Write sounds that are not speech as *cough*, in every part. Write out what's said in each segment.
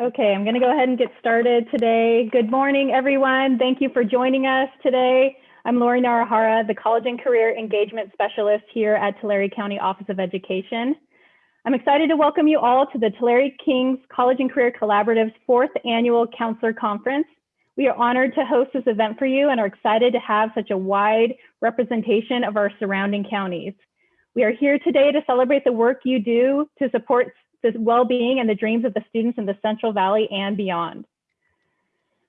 Okay, I'm going to go ahead and get started today. Good morning, everyone. Thank you for joining us today. I'm Lori Narahara, the College and Career Engagement Specialist here at Tulare County Office of Education. I'm excited to welcome you all to the Tulare Kings College and Career Collaborative's fourth annual Counselor Conference. We are honored to host this event for you and are excited to have such a wide representation of our surrounding counties. We are here today to celebrate the work you do to support the well-being and the dreams of the students in the Central Valley and beyond.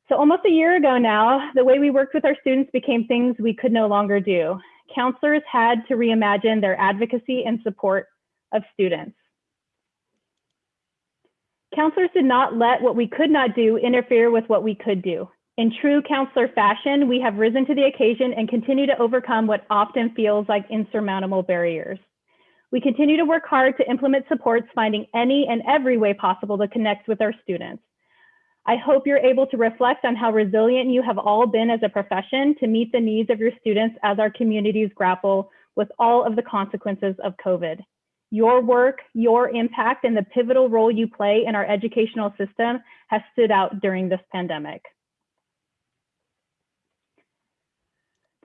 So almost a year ago now, the way we worked with our students became things we could no longer do. Counselors had to reimagine their advocacy and support of students. Counselors did not let what we could not do interfere with what we could do. In true counselor fashion, we have risen to the occasion and continue to overcome what often feels like insurmountable barriers. We continue to work hard to implement supports, finding any and every way possible to connect with our students. I hope you're able to reflect on how resilient you have all been as a profession to meet the needs of your students as our communities grapple with all of the consequences of COVID. Your work, your impact, and the pivotal role you play in our educational system has stood out during this pandemic.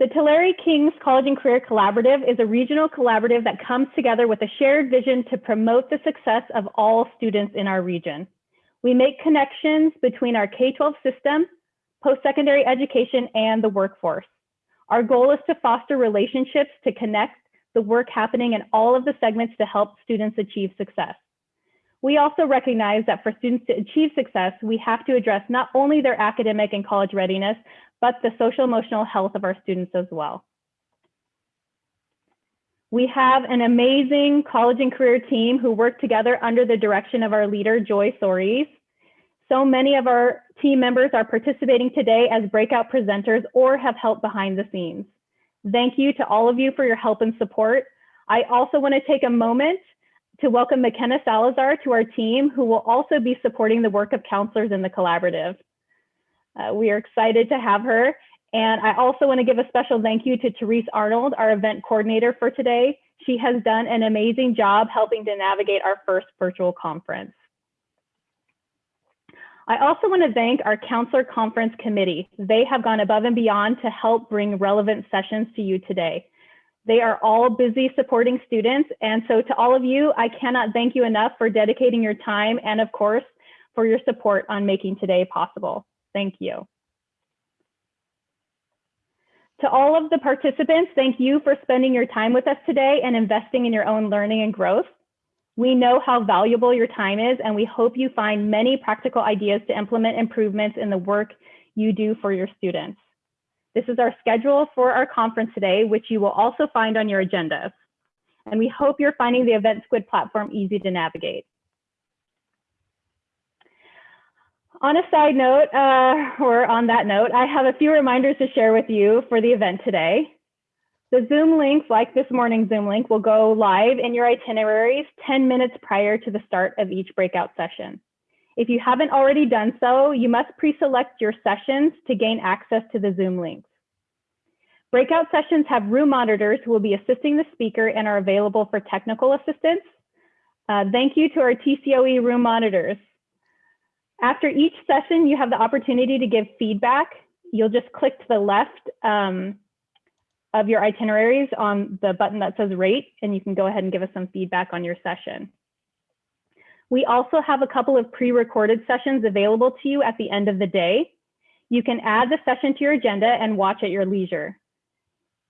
The Tulare Kings College and Career Collaborative is a regional collaborative that comes together with a shared vision to promote the success of all students in our region. We make connections between our K-12 system, post-secondary education, and the workforce. Our goal is to foster relationships to connect the work happening in all of the segments to help students achieve success. We also recognize that for students to achieve success, we have to address not only their academic and college readiness, but the social emotional health of our students as well. We have an amazing college and career team who work together under the direction of our leader, Joy Soares. So many of our team members are participating today as breakout presenters or have helped behind the scenes. Thank you to all of you for your help and support. I also want to take a moment to welcome McKenna Salazar to our team, who will also be supporting the work of counselors in the collaborative. Uh, we are excited to have her. And I also want to give a special thank you to Therese Arnold, our event coordinator for today. She has done an amazing job helping to navigate our first virtual conference. I also want to thank our Counselor Conference Committee. They have gone above and beyond to help bring relevant sessions to you today. They are all busy supporting students. And so to all of you, I cannot thank you enough for dedicating your time and of course, for your support on making today possible. Thank you. To all of the participants, thank you for spending your time with us today and investing in your own learning and growth. We know how valuable your time is, and we hope you find many practical ideas to implement improvements in the work you do for your students. This is our schedule for our conference today, which you will also find on your agenda. And we hope you're finding the Event Squid platform easy to navigate. On a side note, uh, *laughs* or on that note, I have a few reminders to share with you for the event today. The Zoom links, like this morning's Zoom link, will go live in your itineraries 10 minutes prior to the start of each breakout session. If you haven't already done so, you must pre-select your sessions to gain access to the Zoom links. Breakout sessions have room monitors who will be assisting the speaker and are available for technical assistance. Uh, thank you to our TCOE room monitors. After each session, you have the opportunity to give feedback. You'll just click to the left um, of your itineraries on the button that says rate, and you can go ahead and give us some feedback on your session. We also have a couple of pre-recorded sessions available to you at the end of the day. You can add the session to your agenda and watch at your leisure.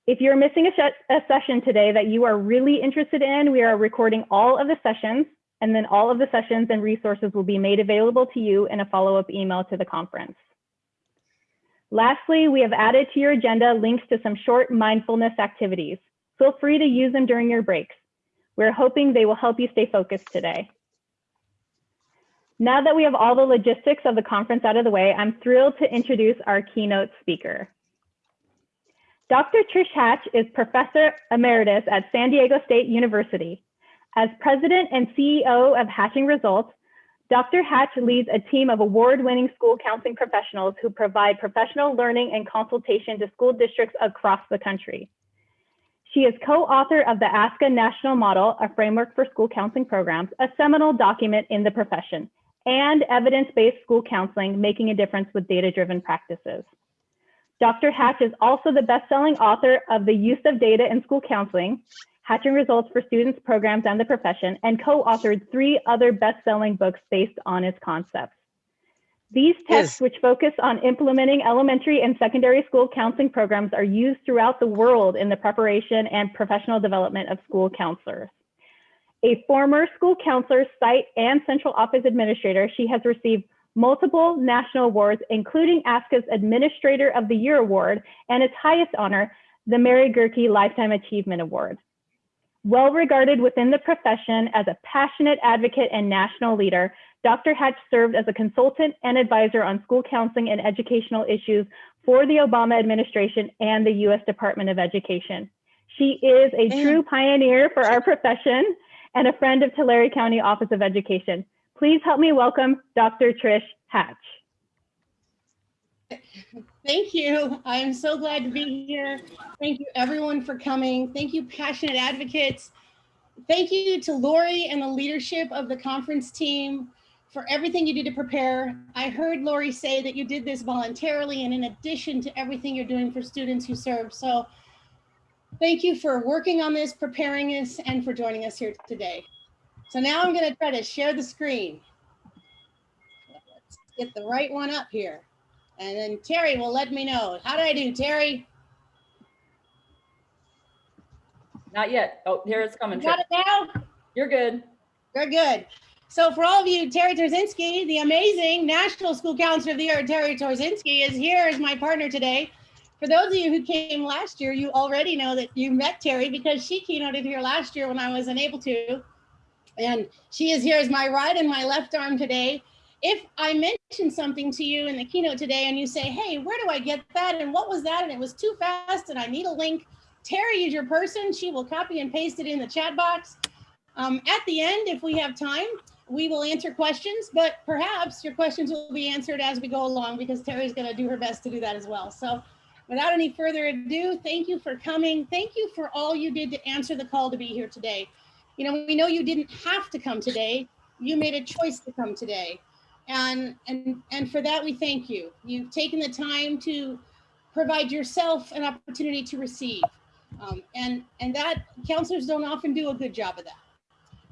If you're missing a, a session today that you are really interested in, we are recording all of the sessions and then all of the sessions and resources will be made available to you in a follow-up email to the conference. Lastly, we have added to your agenda links to some short mindfulness activities. Feel free to use them during your breaks. We're hoping they will help you stay focused today. Now that we have all the logistics of the conference out of the way, I'm thrilled to introduce our keynote speaker. Dr. Trish Hatch is Professor Emeritus at San Diego State University. As president and CEO of Hatching Results, Dr. Hatch leads a team of award-winning school counseling professionals who provide professional learning and consultation to school districts across the country. She is co-author of the ASCA National Model, a framework for school counseling programs, a seminal document in the profession, and evidence-based school counseling, making a difference with data-driven practices. Dr. Hatch is also the best-selling author of The Use of Data in School Counseling, Hatching Results for Students, Programs, and the Profession, and co-authored three other best-selling books based on his concepts. These texts, Yes. which focus on implementing elementary and secondary school counseling programs, are used throughout the world in the preparation and professional development of school counselors. A former school counselor, site, and central office administrator, she has received multiple national awards, including ASCA's Administrator of the Year Award and its highest honor, the Mary Gehrke Lifetime Achievement Award. Well regarded within the profession as a passionate advocate and national leader, Dr. Hatch served as a consultant and advisor on school counseling and educational issues for the Obama administration and the US Department of Education. She is a Man. true pioneer for our profession and a friend of Tulare County Office of Education. Please help me welcome Dr. Trish Hatch. *laughs* Thank you. I'm so glad to be here. Thank you everyone for coming. Thank you passionate advocates. Thank you to Lori and the leadership of the conference team for everything you did to prepare. I heard Lori say that you did this voluntarily and in addition to everything you're doing for students who serve. So thank you for working on this, preparing us, and for joining us here today. So now I'm gonna try to share the screen. Let's get the right one up here. And then Terri will let me know. How did I do, Terri? Not yet. Oh, here it's coming. Got Trish. it now? You're good. Very good. So for all of you, Terri Tchorzynski, the amazing National School Counselor of the Year, Terri Tchorzynski, is here as my partner today. For those of you who came last year, you already know that you met Terri because she keynoted here last year when I was unable to. And she is here as my right and my left arm today. If I mention something to you in the keynote today and you say, hey, where do I get that? And what was that? And it was too fast and I need a link. Terri is your person. She will copy and paste it in the chat box. Um, at the end, if we have time, we will answer questions, but perhaps your questions will be answered as we go along because Terri's going to do her best to do that as well. So without any further ado, thank you for coming. Thank you for all you did to answer the call to be here today. You know, we know you didn't have to come today. You made a choice to come today. And, and, and for that, we thank you. You've taken the time to provide yourself an opportunity to receive. Um, and, and that counselors don't often do a good job of that.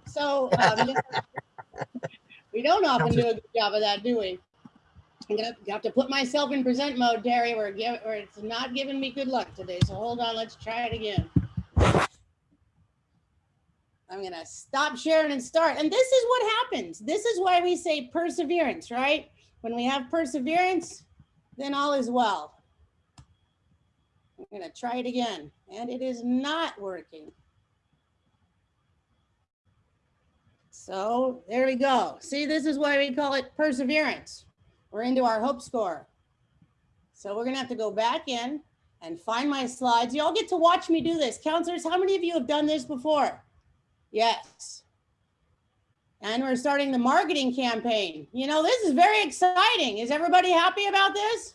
So um, *laughs* we don't often do a good job of that, do we? I'm gonna have to put myself in present mode, Terri, where, give, where it's not giving me good luck today. So hold on, let's try it again. I'm gonna stop sharing and start. And this is what happens. This is why we say perseverance, right? When we have perseverance, then all is well. I'm gonna try it again, and it is not working. So there we go. See, this is why we call it perseverance. We're into our hope score. So we're gonna have to go back in and find my slides. Y'all get to watch me do this. Counselors, how many of you have done this before? Yes. And we're starting the marketing campaign. You know, this is very exciting. Is everybody happy about this?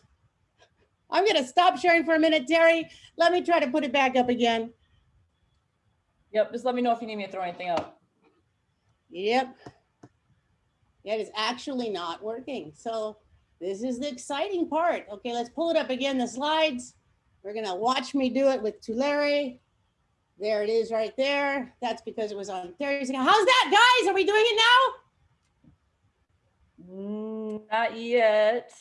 I'm gonna stop sharing for a minute, Terri. Let me try to put it back up again. Yep. Just let me know if you need me to throw anything up. Yep. It is actually not working. So this is the exciting part. Okay, let's pull it up again, the slides. We're gonna watch me do it with Tulare. There it is right there. That's because it was on Thursday. How's that, guys? Are we doing it now? Mm, not yet.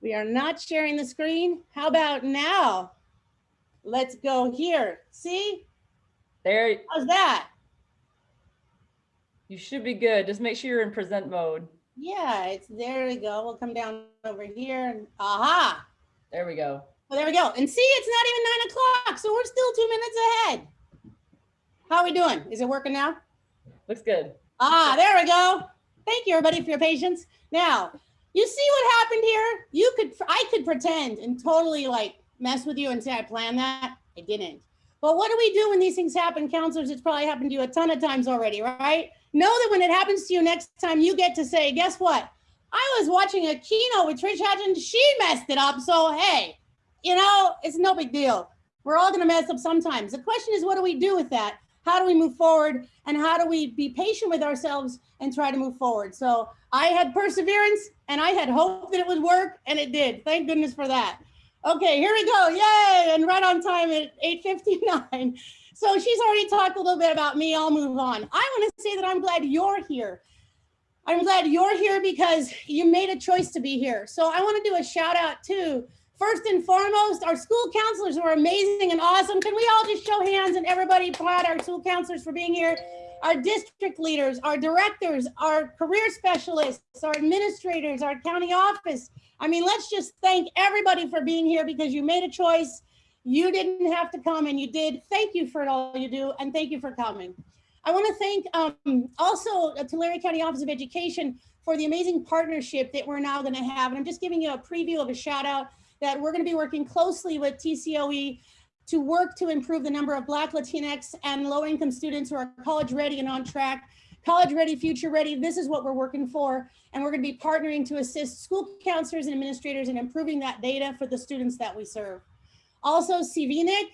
We are not sharing the screen. How about now? Let's go here. See? There, How's that? you should be good. Just make sure you're in present mode. Yeah, it's there we go. We'll come down over here and aha. There we go. Well, there we go. And see, it's not even nine o'clock, so we're still two minutes ahead. How are we doing? Is it working now? Looks good. Ah, there we go. Thank you, everybody, for your patience. Now, you see what happened here? You could, I could pretend and totally like mess with you and say I planned that. I didn't. But what do we do when these things happen, counselors? It's probably happened to you a ton of times already, right? Know that when it happens to you next time, you get to say, guess what? I was watching a keynote with Trish Hatch and she messed it up. So, hey, you know, it's no big deal. We're all going to mess up sometimes. The question is, what do we do with that? How do we move forward and how do we be patient with ourselves and try to move forward. So I had perseverance and I had hope that it would work and it did. Thank goodness for that. Okay, here we go. Yay. And right on time at 8.59. *laughs* So she's already talked a little bit about me. I'll move on. I want to say that I'm glad you're here. I'm glad you're here because you made a choice to be here. So I want to do a shout out too. First and foremost, our school counselors were amazing and awesome. Can we all just show hands and everybody applaud our school counselors for being here? Our district leaders, our directors, our career specialists, our administrators, our county office. I mean, let's just thank everybody for being here because you made a choice. You didn't have to come and you did. Thank you for all you do and thank you for coming. I want to thank um, also uh, Tulare County Office of Education for the amazing partnership that we're now going to have. And I'm just giving you a preview of a shout out that we're going to be working closely with TCOE to work to improve the number of Black, Latinx, and low income students who are college ready and on track. College ready, future ready, this is what we're working for. And we're going to be partnering to assist school counselors and administrators in improving that data for the students that we serve. Also, CVNIC,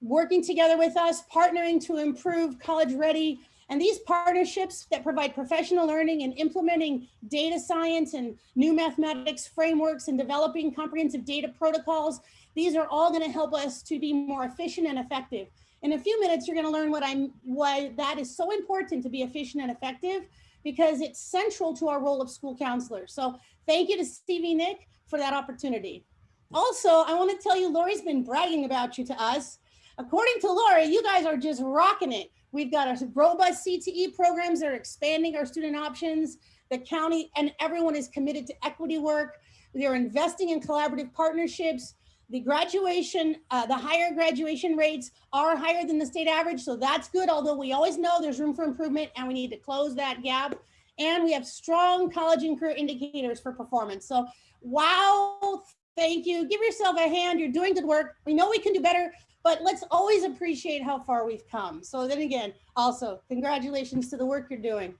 working together with us, partnering to improve college ready. And these partnerships that provide professional learning and implementing data science and new mathematics frameworks and developing comprehensive data protocols, these are all gonna help us to be more efficient and effective. In a few minutes, you're gonna learn what I'm, why that is so important to be efficient and effective because it's central to our role of school counselor. So thank you to CVNIC for that opportunity. Also, I wanna tell you, Lori's been bragging about you to us. According to Lori, you guys are just rocking it. We've got a robust CTE programs that are expanding our student options. The county and everyone is committed to equity work. They're investing in collaborative partnerships. The graduation, uh, the higher graduation rates are higher than the state average. So that's good. Although we always know there's room for improvement and we need to close that gap. And we have strong college and career indicators for performance. So wow, thank you. Give yourself a hand. You're doing good work. We know we can do better, but let's always appreciate how far we've come. So then again, also congratulations to the work you're doing.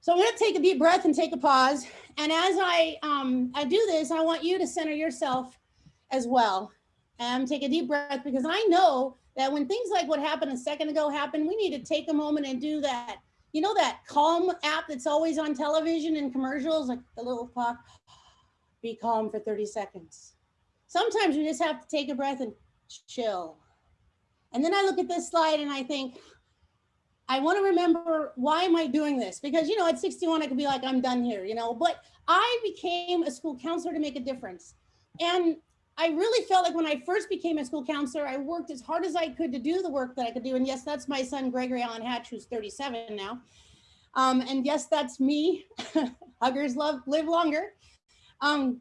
So I'm gonna take a deep breath and take a pause. And as I, um, I do this, I want you to center yourself as well. And take a deep breath because I know that when things like what happened a second ago happen, we need to take a moment and do that. You know that calm app that's always on television and commercials, like the little clock, be calm for 30 seconds. Sometimes you just have to take a breath and chill. And then I look at this slide and I think, I want to remember why am I doing this? Because, you know, at 61, I could be like, I'm done here, you know, but I became a school counselor to make a difference. And I really felt like when I first became a school counselor, I worked as hard as I could to do the work that I could do. And yes, that's my son, Gregory Allen Hatch, who's 37 now. Um, and yes, that's me. *laughs* Huggers love live longer. Um,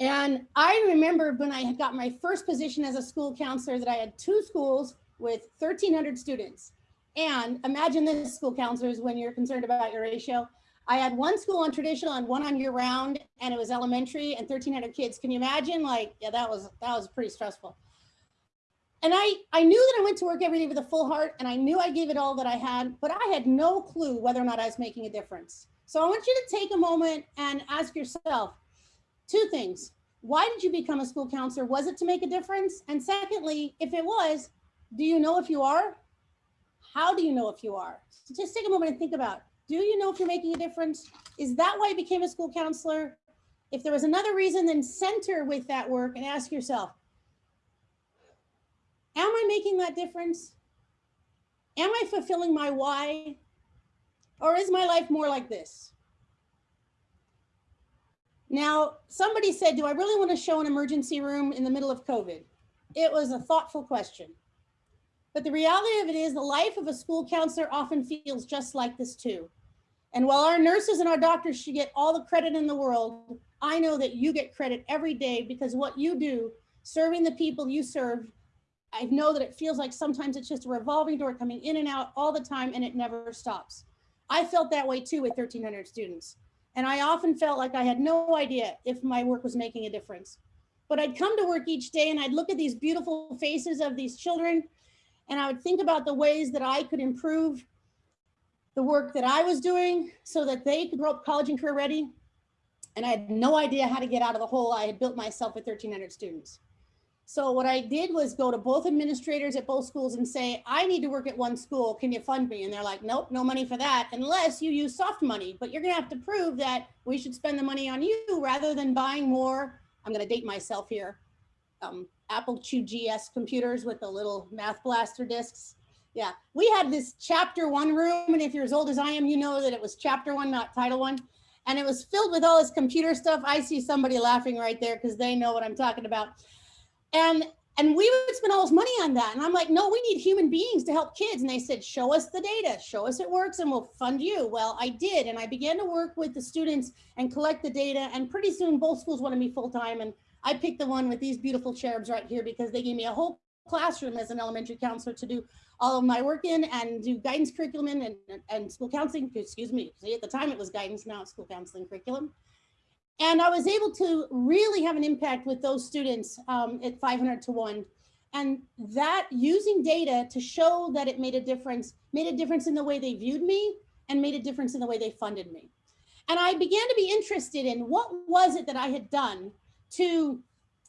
and I remember when I had got my first position as a school counselor that I had two schools with 1300 students. And imagine this school counselors when you're concerned about your ratio. I had one school on traditional and one on year round and it was elementary and 1300 kids. Can you imagine? Like, yeah, that was, that was pretty stressful. And I, I knew that I went to work every day with a full heart and I knew I gave it all that I had, but I had no clue whether or not I was making a difference. So I want you to take a moment and ask yourself, two things. Why did you become a school counselor? Was it to make a difference? And secondly, if it was, do you know if you are? How do you know if you are? So just take a moment and think about, do you know if you're making a difference? Is that why you became a school counselor? If there was another reason, then center with that work and ask yourself, am I making that difference? Am I fulfilling my why? Or is my life more like this? Now, somebody said, do I really want to show an emergency room in the middle of COVID? It was a thoughtful question. But the reality of it is the life of a school counselor often feels just like this too. And while our nurses and our doctors should get all the credit in the world, I know that you get credit every day because what you do, serving the people you serve, I know that it feels like sometimes it's just a revolving door coming in and out all the time and it never stops. I felt that way too with 1300 students. And I often felt like I had no idea if my work was making a difference. But I'd come to work each day and I'd look at these beautiful faces of these children and I would think about the ways that I could improve the work that I was doing so that they could grow up college and career ready. And I had no idea how to get out of the hole I had built myself with 1300 students. So what I did was go to both administrators at both schools and say, I need to work at one school. Can you fund me? And they're like, nope, no money for that unless you use soft money. But you're going to have to prove that we should spend the money on you rather than buying more. I'm going to date myself here. Um, Apple II GS computers with the little math blaster discs. Yeah, we had this chapter one room. And if you're as old as I am, you know that it was chapter one, not title one. And it was filled with all this computer stuff. I see somebody laughing right there because they know what I'm talking about. And and we would spend all this money on that. And I'm like, no, we need human beings to help kids. And they said, show us the data, show us it works, and we'll fund you. Well, I did. And I began to work with the students and collect the data. And pretty soon both schools wanted me full time. And I picked the one with these beautiful cherubs right here because they gave me a whole classroom as an elementary counselor to do all of my work in and do guidance curriculum and, and school counseling, excuse me. See, at the time it was guidance, now it's school counseling curriculum. And I was able to really have an impact with those students um, at 500 to one. And that using data to show that it made a difference, made a difference in the way they viewed me and made a difference in the way they funded me. And I began to be interested in what was it that I had done to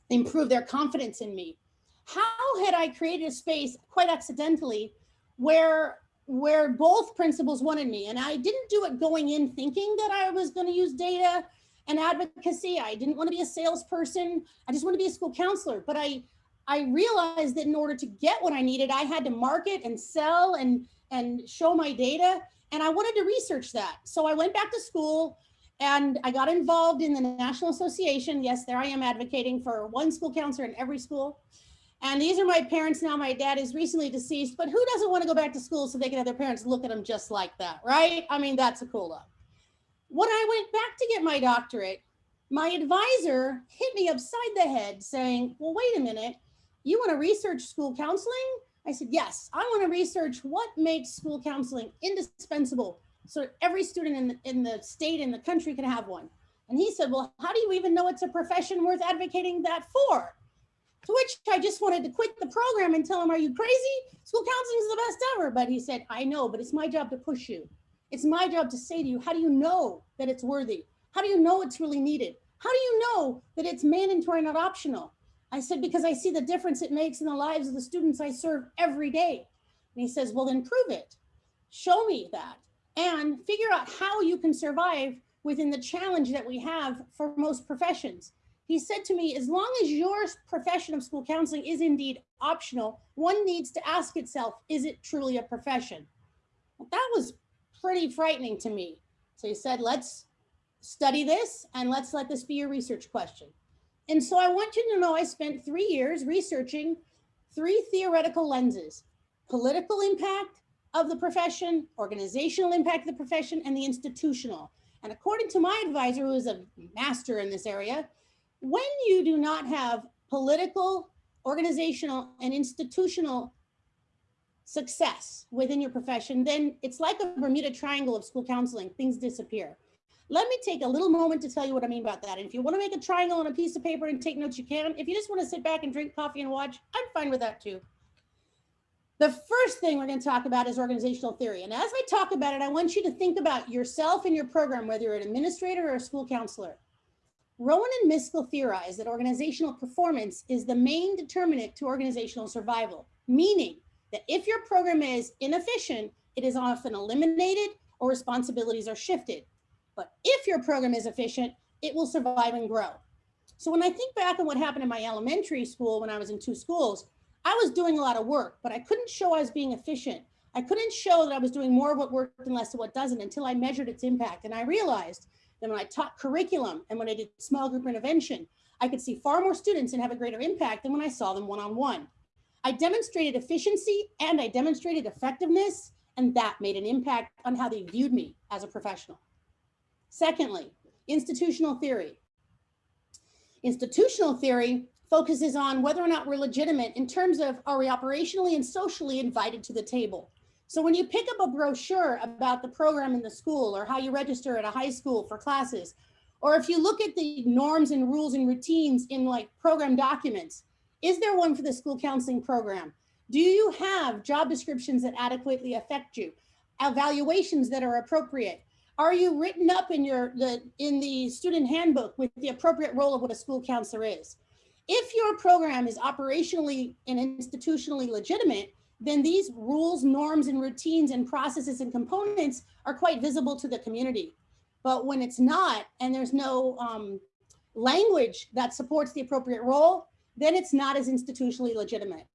improve their confidence in me. How had I created a space quite accidentally where where both principals wanted me and I didn't do it going in thinking that I was going to use data and advocacy. I didn't want to be a salesperson. I just want to be a school counselor. But I, I realized that in order to get what I needed, I had to market and sell and, and show my data. And I wanted to research that. So I went back to school and I got involved in the National Association. Yes, there I am advocating for one school counselor in every school. And these are my parents now. My dad is recently deceased, but who doesn't want to go back to school so they can have their parents look at them just like that, right? I mean, that's a cool look. When I went back to get my doctorate, my advisor hit me upside the head saying, well, wait a minute, you want to research school counseling? I said, yes, I want to research what makes school counseling indispensable so every student in the, in the state and the country can have one. And he said, well, how do you even know it's a profession worth advocating that for? To which I just wanted to quit the program and tell him, are you crazy? School counseling is the best ever. But he said, I know, but it's my job to push you. It's my job to say to you, how do you know that it's worthy? How do you know it's really needed? How do you know that it's mandatory, not optional? I said, because I see the difference it makes in the lives of the students I serve every day. And he says, well, then prove it. Show me that and figure out how you can survive within the challenge that we have for most professions. He said to me, as long as your profession of school counseling is indeed optional, one needs to ask itself, is it truly a profession? Well, that was pretty frightening to me. So he said, let's study this and let's let this be your research question. And so I want you to know I spent three years researching three theoretical lenses, political impact of the profession, organizational impact of the profession, and the institutional. And according to my advisor, who is a master in this area, when you do not have political, organizational, and institutional success within your profession, then it's like a Bermuda Triangle of school counseling, things disappear. Let me take a little moment to tell you what I mean about that. And if you want to make a triangle on a piece of paper and take notes, you can. If you just want to sit back and drink coffee and watch, I'm fine with that too. The first thing we're going to talk about is organizational theory. And as I talk about it, I want you to think about yourself and your program, whether you're an administrator or a school counselor. Rowan and Miskel theorize that organizational performance is the main determinant to organizational survival, meaning that if your program is inefficient, it is often eliminated or responsibilities are shifted. But if your program is efficient, it will survive and grow. So when I think back on what happened in my elementary school when I was in two schools, I was doing a lot of work, but I couldn't show I was being efficient. I couldn't show that I was doing more of what worked and less of what doesn't until I measured its impact. And I realized that when I taught curriculum and when I did small group intervention, I could see far more students and have a greater impact than when I saw them one-on-one. -on -one. I demonstrated efficiency and I demonstrated effectiveness, and that made an impact on how they viewed me as a professional. Secondly, institutional theory. Institutional theory focuses on whether or not we're legitimate in terms of are we operationally and socially invited to the table. So when you pick up a brochure about the program in the school or how you register at a high school for classes, or if you look at the norms and rules and routines in like program documents, is there one for the school counseling program? Do you have job descriptions that adequately affect you? Evaluations that are appropriate? Are you written up in your the in the student handbook with the appropriate role of what a school counselor is? if your program is operationally and institutionally legitimate, then these rules, norms, and routines and processes and components are quite visible to the community. But when it's not, and there's no um, language that supports the appropriate role, then it's not as institutionally legitimate.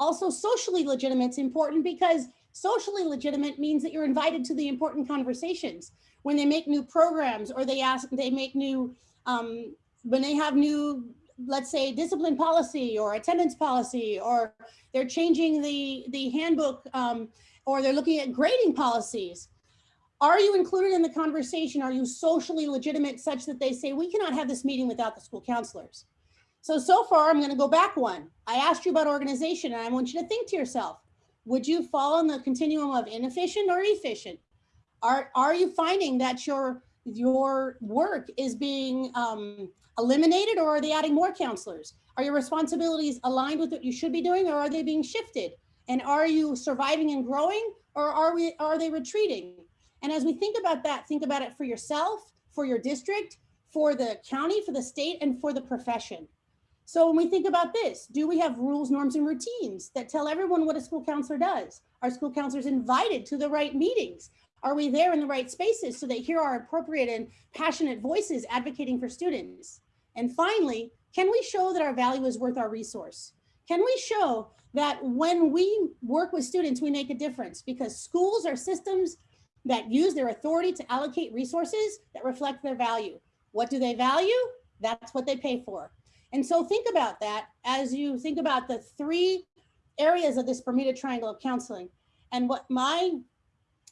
Also, socially legitimate is important because socially legitimate means that you're invited to the important conversations. When they make new programs or they ask, they make new, um, when they have new, let's say discipline policy or attendance policy, or they're changing the, the handbook um, or they're looking at grading policies. Are you included in the conversation? Are you socially legitimate such that they say, we cannot have this meeting without the school counselors? So, so far, I'm going to go back one. I asked you about organization, and I want you to think to yourself, would you fall on the continuum of inefficient or efficient? Are, are you finding that your, your work is being um, eliminated or are they adding more counselors? Are your responsibilities aligned with what you should be doing or are they being shifted? And are you surviving and growing or are, we, are they retreating? And as we think about that, think about it for yourself, for your district, for the county, for the state, and for the profession. So when we think about this, do we have rules, norms, and routines that tell everyone what a school counselor does? Are school counselors invited to the right meetings? Are we there in the right spaces so they hear our appropriate and passionate voices advocating for students? And finally, can we show that our value is worth our resource? Can we show that when we work with students, we make a difference? Because schools are systems that use their authority to allocate resources that reflect their value. What do they value? That's what they pay for. And so think about that as you think about the three areas of this Bermuda Triangle of counseling. And what my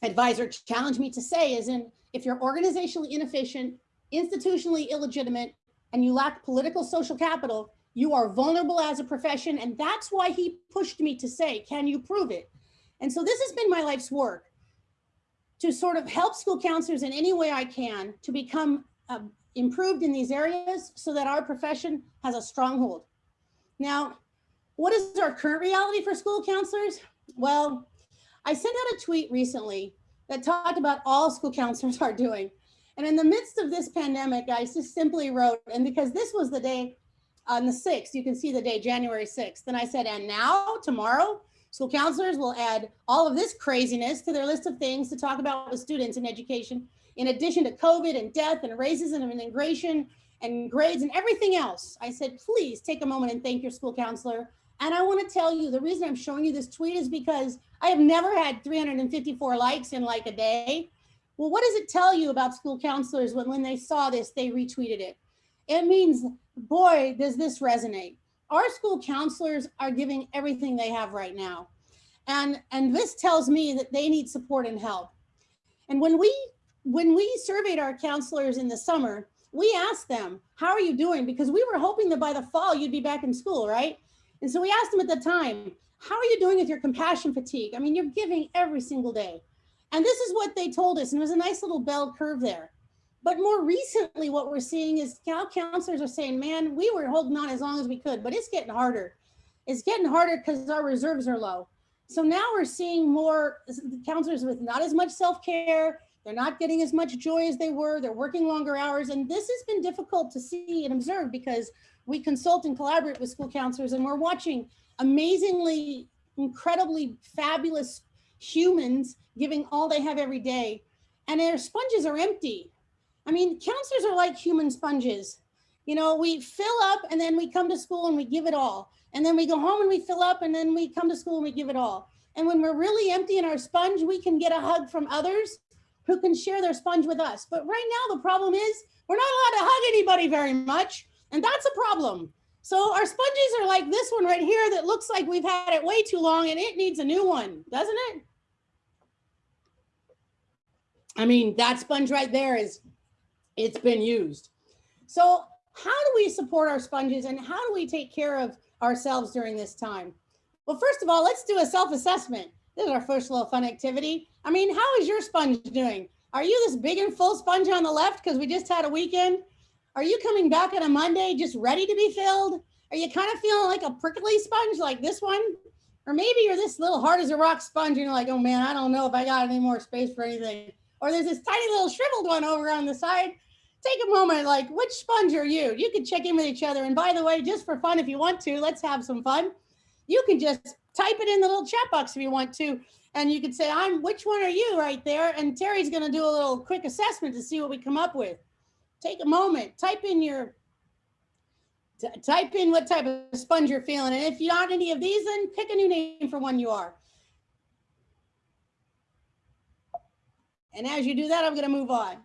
advisor challenged me to say is in if you're organizationally inefficient, institutionally illegitimate, and you lack political social capital, you are vulnerable as a profession. And that's why he pushed me to say, can you prove it? And so this has been my life's work to sort of help school counselors in any way I can to become um, improved in these areas so that our profession has a stronghold. Now, what is our current reality for school counselors? Well, I sent out a tweet recently that talked about all school *laughs* counselors are doing. And in the midst of this pandemic, I just simply wrote, and because this was the day on the 6th, you can see the day, January 6th. And I said, and now, tomorrow, school counselors will add all of this craziness to their list of things to talk about with students in education in addition to COVID and death and racism and immigration and grades and everything else, I said, please take a moment and thank your school counselor. And I want to tell you the reason I'm showing you this tweet is because I have never had 354 likes in like a day. Well, what does it tell you about school counselors when, when they saw this, they retweeted it? It means, boy, does this resonate. Our school counselors are giving everything they have right now. And, and this tells me that they need support and help. And when we when we surveyed our counselors in the summer, we asked them, how are you doing? Because we were hoping that by the fall you'd be back in school, right? And so we asked them at the time, how are you doing with your compassion fatigue? I mean, you're giving every single day. And this is what they told us. And it was a nice little bell curve there. But more recently, what we're seeing is now counselors are saying, man, we were holding on as long as we could, but it's getting harder. It's getting harder because our reserves are low. So now we're seeing more counselors with not as much self-care, they're not getting as much joy as they were. They're working longer hours. And this has been difficult to see and observe because we consult and collaborate with school counselors and we're watching amazingly, incredibly fabulous humans giving all they have every day. And their sponges are empty. I mean, counselors are like human sponges. You know, we fill up and then we come to school and we give it all. And then we go home and we fill up and then we come to school and we give it all. And when we're really empty in our sponge, we can get a hug from others who can share their sponge with us. But right now, the problem is we're not allowed to hug anybody very much. And that's a problem. So our sponges are like this one right here that looks like we've had it way too long and it needs a new one, doesn't it? I mean, that sponge right there is, it's been used. So how do we support our sponges and how do we take care of ourselves during this time? Well, first of all, let's do a self-assessment. This is our first little fun activity. I mean, how is your sponge doing? Are you this big and full sponge on the left because we just had a weekend? Are you coming back on a Monday just ready to be filled? Are you kind of feeling like a prickly sponge like this one? Or maybe you're this little hard as a rock sponge and you're like, oh man, I don't know if I got any more space for anything. Or there's this tiny little shriveled one over on the side. Take a moment, like which sponge are you? You can check in with each other. And by the way, just for fun, if you want to, let's have some fun. You can just type it in the little chat box if you want to. And you can say, I'm, which one are you right there? And Terri's gonna do a little quick assessment to see what we come up with. Take a moment, type in your, type in what type of sponge you're feeling. And if you aren't any of these, then pick a new name for one you are. And as you do that, I'm gonna move on.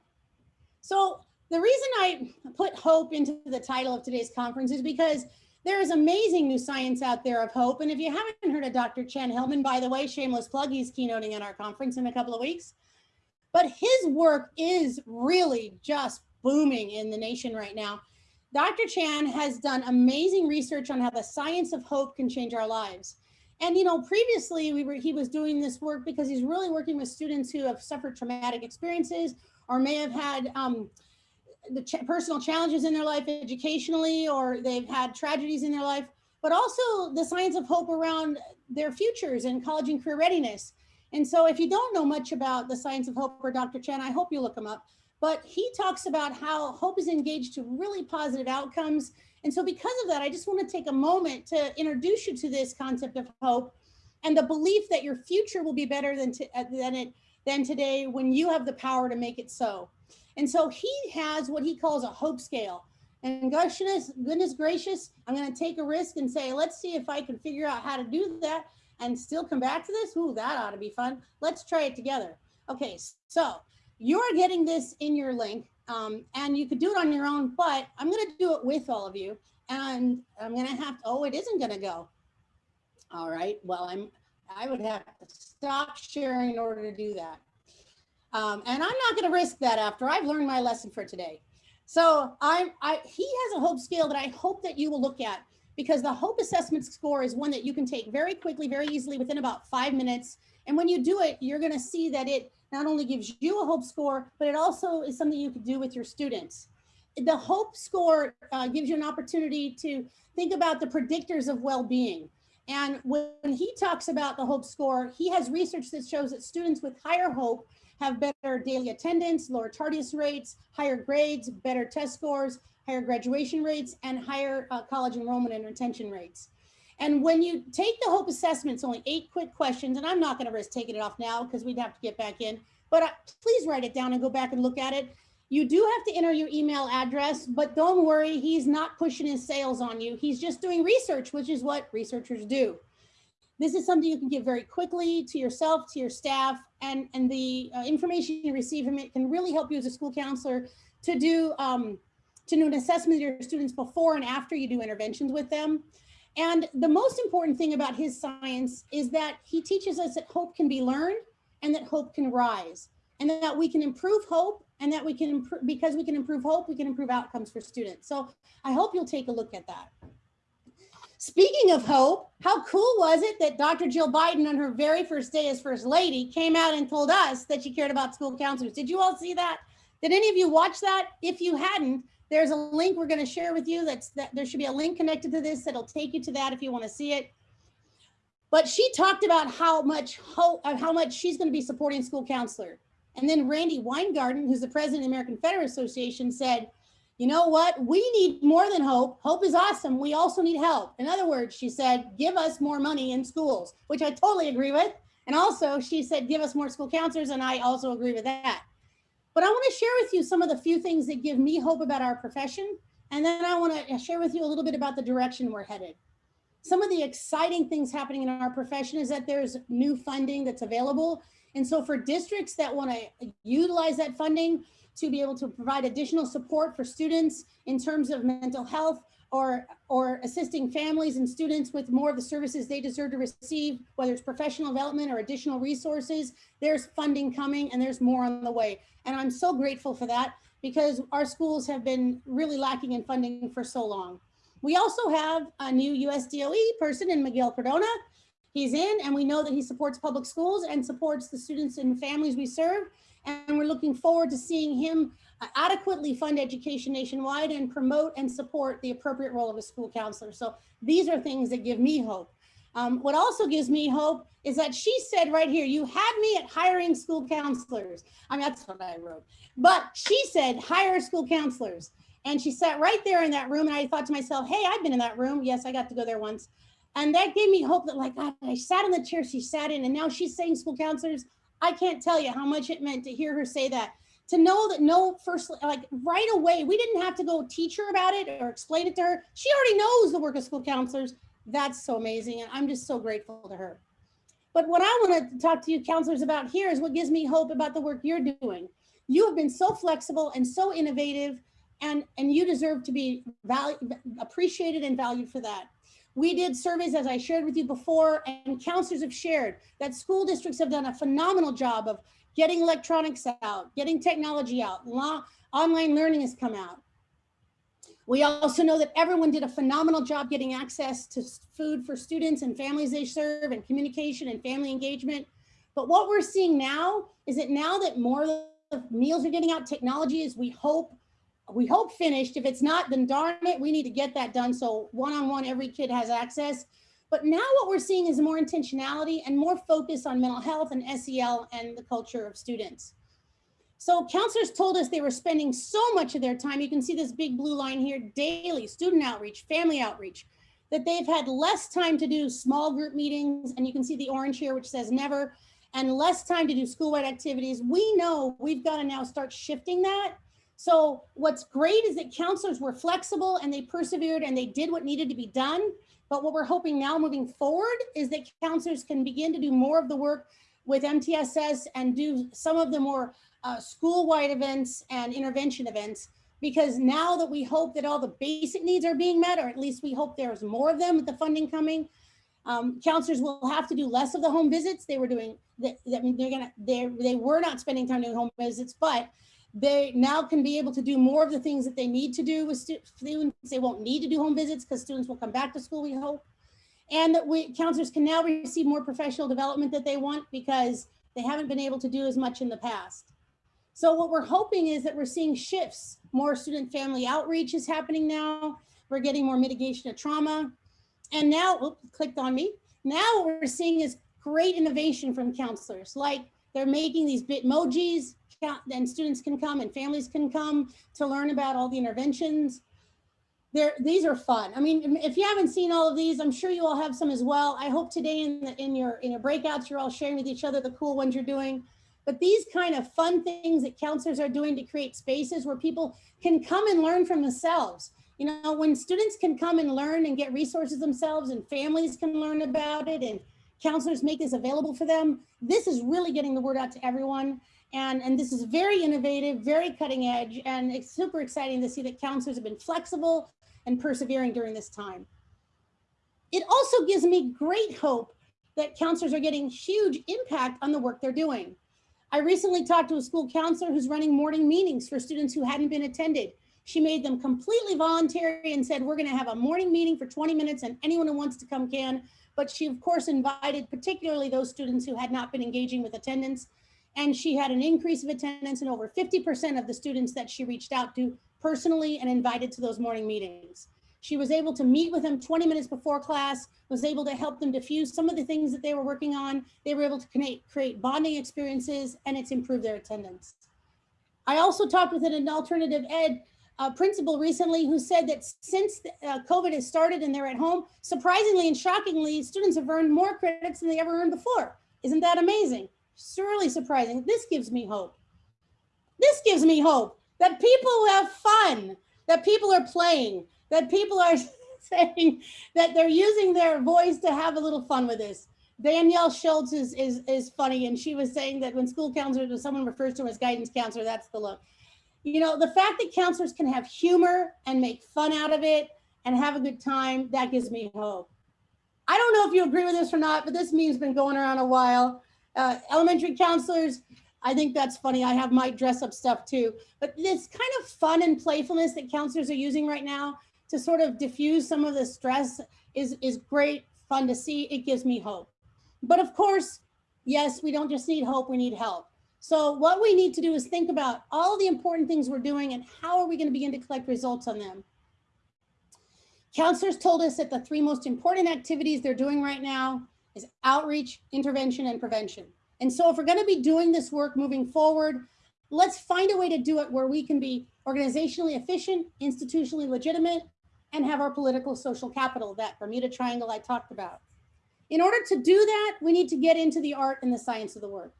So the reason I put hope into the title of today's conference is because there is amazing new science out there of hope. And if you haven't heard of Dr. Chan Hellman, by the way, shameless plug, he's keynoting at our conference in a couple of weeks. But his work is really just booming in the nation right now. Dr. Chan has done amazing research on how the science of hope can change our lives. And you know, previously we were he was doing this work because he's really working with students who have suffered traumatic experiences or may have had um, the ch personal challenges in their life educationally, or they've had tragedies in their life, but also the science of hope around their futures and college and career readiness. And so if you don't know much about the science of hope or Dr. Chan, I hope you look him up. But he talks about how hope is engaged to really positive outcomes. And so because of that, I just want to take a moment to introduce you to this concept of hope and the belief that your future will be better than, uh, than it than today when you have the power to make it so. And so he has what he calls a hope scale. And goodness, goodness gracious, I'm going to take a risk and say, let's see if I can figure out how to do that and still come back to this. Ooh, that ought to be fun. Let's try it together. Okay, so you're getting this in your link um, and you could do it on your own, but I'm going to do it with all of you. And I'm going to have to, oh, it isn't going to go. All right, well, I'm, I would have to stop sharing in order to do that. Um, and I'm not going to risk that after I've learned my lesson for today. So I, I, he has a hope scale that I hope that you will look at because the hope assessment score is one that you can take very quickly, very easily within about five minutes. And when you do it, you're going to see that it not only gives you a hope score, but it also is something you can do with your students. The hope score uh, gives you an opportunity to think about the predictors of well-being. And when he talks about the hope score, he has research that shows that students with higher hope have better daily attendance, lower tardiness rates, higher grades, better test scores, higher graduation rates, and higher uh, college enrollment and retention rates. And when you take the HOPE assessments, only eight quick questions, and I'm not going to risk taking it off now because we'd have to get back in, but uh, please write it down and go back and look at it. You do have to enter your email address, but don't worry, he's not pushing his sales on you. He's just doing research, which is what researchers do. This is something you can give very quickly to yourself, to your staff, and, and the uh, information you receive from it can really help you as a school counselor to do, um, to do an assessment of your students before and after you do interventions with them. And the most important thing about his science is that he teaches us that hope can be learned and that hope can rise and that we can improve hope and that we can improve because we can improve hope, we can improve outcomes for students. So I hope you'll take a look at that. Speaking of hope, how cool was it that Dr. Jill Biden on her very first day as first lady came out and told us that she cared about school counselors? Did you all see that? Did any of you watch that? If you hadn't, there's a link we're going to share with you. That's that there should be a link connected to this that'll take you to that if you want to see it. But she talked about how much hope, uh, how much she's going to be supporting school counselor. And then Randi Weingarten, who's the president of the American Federal Association, said, you know what? We need more than hope. Hope is awesome. We also need help. In other words, she said, give us more money in schools, which I totally agree with. And also she said, give us more school counselors. And I also agree with that. But I want to share with you some of the few things that give me hope about our profession. And then I want to share with you a little bit about the direction we're headed. Some of the exciting things happening in our profession is that there's new funding that's available. And so for districts that want to utilize that funding, to be able to provide additional support for students in terms of mental health or, or assisting families and students with more of the services they deserve to receive, whether it's professional development or additional resources, there's funding coming and there's more on the way. And I'm so grateful for that because our schools have been really lacking in funding for so long. We also have a new USDOE person in Miguel Cardona. He's in and we know that he supports public schools and supports the students and families we serve and we're looking forward to seeing him uh, adequately fund education nationwide and promote and support the appropriate role of a school counselor. So these are things that give me hope. Um, what also gives me hope is that she said right here, you had me at hiring school counselors. I mean, that's what I wrote. But she said, hire school counselors. And she sat right there in that room. And I thought to myself, hey, I've been in that room. Yes, I got to go there once. And that gave me hope that like, I sat in the chair she sat in and now she's saying school counselors. I can't tell you how much it meant to hear her say that. To know that no first, like right away, we didn't have to go teach her about it or explain it to her. She already knows the work of school counselors. That's so amazing. And I'm just so grateful to her. But what I want to talk to you counselors about here is what gives me hope about the work you're doing. You have been so flexible and so innovative and, and you deserve to be valu appreciated and valued for that. We did surveys, as I shared with you before, and counselors have shared that school districts have done a phenomenal job of getting electronics out, getting technology out, online learning has come out. We also know that everyone did a phenomenal job getting access to food for students and families they serve and communication and family engagement. But what we're seeing now is that now that more of the meals are getting out, technology is we hope we hope finished. If it's not, then darn it, we need to get that done. So one-on-one, -on -one, every kid has access. But now what we're seeing is more intentionality and more focus on mental health and SEL and the culture of students. So counselors told us they were spending so much of their time, you can see this big blue line here, daily, student outreach, family outreach, that they've had less time to do small group meetings, and you can see the orange here, which says never, and less time to do school-wide activities. We know we've got to now start shifting that so what's great is that counselors were flexible and they persevered and they did what needed to be done. But what we're hoping now moving forward is that counselors can begin to do more of the work with MTSS and do some of the more uh, school-wide events and intervention events because now that we hope that all the basic needs are being met, or at least we hope there's more of them with the funding coming, um, counselors will have to do less of the home visits. They were doing, they, they're gonna, they they were not spending time doing home visits, but they now can be able to do more of the things that they need to do with students. They won't need to do home visits because students will come back to school, we hope. And that we counselors can now receive more professional development that they want because they haven't been able to do as much in the past. So what we're hoping is that we're seeing shifts. More student family outreach is happening now. We're getting more mitigation of trauma. And now, oops, clicked on me. Now what we're seeing is great innovation from counselors. Like they're making these bitmojis, and students can come and families can come to learn about all the interventions. There, these are fun. I mean, if you haven't seen all of these, I'm sure you all have some as well. I hope today in, the, in your in your breakouts, you're all sharing with each other the cool ones you're doing. But these kind of fun things that counselors are doing to create spaces where people can come and learn from themselves. You know, when students can come and learn and get resources themselves and families can learn about it and counselors make this available for them, this is really getting the word out to everyone. And, and this is very innovative, very cutting edge, and it's super exciting to see that counselors have been flexible and persevering during this time. It also gives me great hope that counselors are getting huge impact on the work they're doing. I recently talked to a school counselor who's running morning meetings for students who hadn't been attended. She made them completely voluntary and said, we're gonna have a morning meeting for 20 minutes and anyone who wants to come can. But she of course invited particularly those students who had not been engaging with attendance and she had an increase of attendance and over 50% of the students that she reached out to personally and invited to those morning meetings. She was able to meet with them 20 minutes before class, was able to help them diffuse some of the things that they were working on. They were able to create, bonding experiences and it's improved their attendance. I also talked with an alternative ed uh, principal recently who said that since uh, COVID has started and they're at home, surprisingly and shockingly, students have earned more credits than they ever earned before. Isn't that amazing? Surely surprising. This gives me hope. This gives me hope that people have fun, that people are playing, that people are *laughs* saying that they're using their voice to have a little fun with this. Danielle Schultz is, is, is funny. And she was saying that when school counselors, when someone refers to them as guidance counselor, that's the look. You know, the fact that counselors can have humor and make fun out of it and have a good time, that gives me hope. I don't know if you agree with this or not, but this meme's been going around a while uh, elementary counselors, I think that's funny. I have my dress up stuff too. But this kind of fun and playfulness that counselors are using right now to sort of diffuse some of the stress is, is great fun to see. It gives me hope. But of course, yes, we don't just need hope, we need help. So what we need to do is think about all the important things we're doing and how are we going to begin to collect results on them. Counselors told us that the three most important activities they're doing right now is outreach, intervention, and prevention. And so if we're gonna be doing this work moving forward, let's find a way to do it where we can be organizationally efficient, institutionally legitimate, and have our political social capital, that Bermuda Triangle I talked about. In order to do that, we need to get into the art and the science of the work.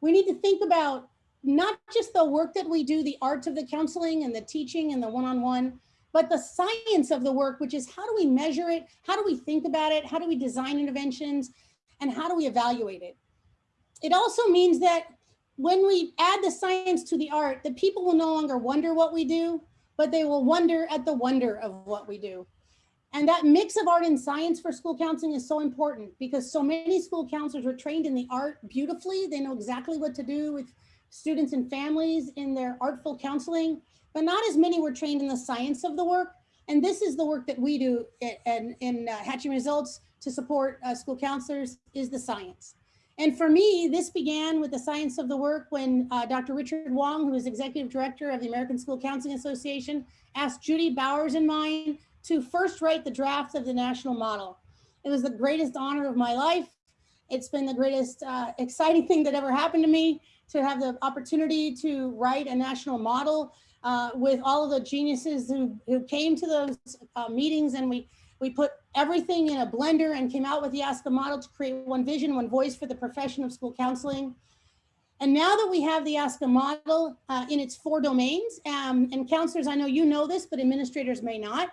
We need to think about not just the work that we do, the art of the counseling and the teaching and the one-on-one, but the science of the work, which is how do we measure it? How do we think about it? How do we design interventions? And how do we evaluate it? It also means that when we add the science to the art, the people will no longer wonder what we do, but they will wonder at the wonder of what we do. And that mix of art and science for school counseling is so important because so many school counselors were trained in the art beautifully. They know exactly what to do with students and families in their artful counseling, but not as many were trained in the science of the work. And this is the work that we do in, in uh, Hatching Results to support uh, school counselors is the science. And for me, this began with the science of the work when uh, Dr. Richard Wong, who is executive director of the American School Counseling Association, asked Judy Bowers and mine to first write the draft of the national model. It was the greatest honor of my life. It's been the greatest uh, exciting thing that ever happened to me to have the opportunity to write a national model uh, with all of the geniuses who, who came to those uh, meetings and we we put everything in a blender and came out with the Ask ASCA model to create one vision, one voice for the profession of school counseling. And now that we have the Ask ASCA model uh, in its four domains, um, and counselors, I know you know this, but administrators may not,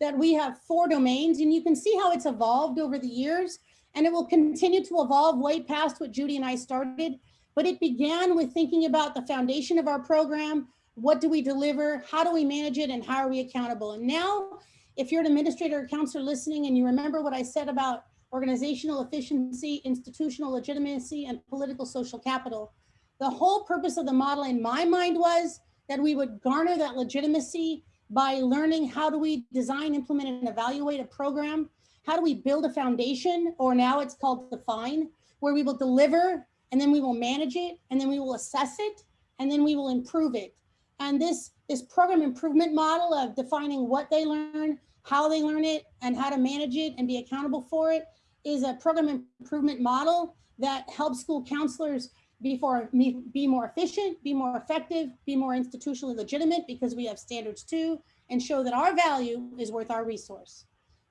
that we have four domains and you can see how it's evolved over the years and it will continue to evolve way past what Judy and I started. But it began with thinking about the foundation of our program. What do we deliver? How do we manage it? And how are we accountable? And now if you're an administrator or counselor listening and you remember what I said about organizational efficiency, institutional legitimacy, and political social capital, the whole purpose of the model in my mind was that we would garner that legitimacy by learning how do we design, implement, and evaluate a program? How do we build a foundation, or now it's called define, where we will deliver, and then we will manage it, and then we will assess it, and then we will improve it. And this, this program improvement model of defining what they learn, how they learn it, and how to manage it and be accountable for it is a program improvement model that helps school counselors be, be more efficient, be more effective, be more institutionally legitimate because we have standards too, and show that our value is worth our resource.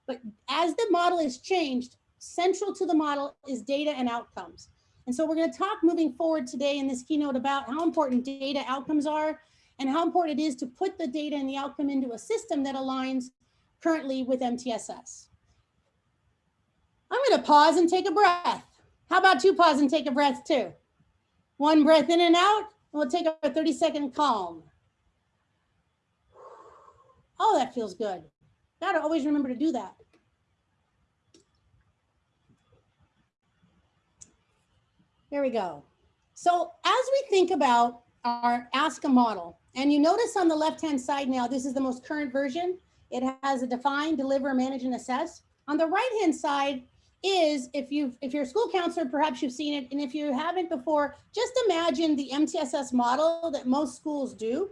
But as the model is changed, central to the model is data and outcomes. And so we're going to talk moving forward today in this keynote about how important data outcomes are and how important it is to put the data and the outcome into a system that aligns currently with MTSS. I'm going to pause and take a breath. How about you pause and take a breath too? One breath in and out. and We'll take a 30 second calm. Oh, that feels good. Gotta always remember to do that. There we go. So as we think about our ASCA model, and you notice on the left-hand side now, this is the most current version. It has a define, deliver, manage, and assess. On the right-hand side is, if you if you're a school counselor, perhaps you've seen it. And if you haven't before, just imagine the MTSS model that most schools do.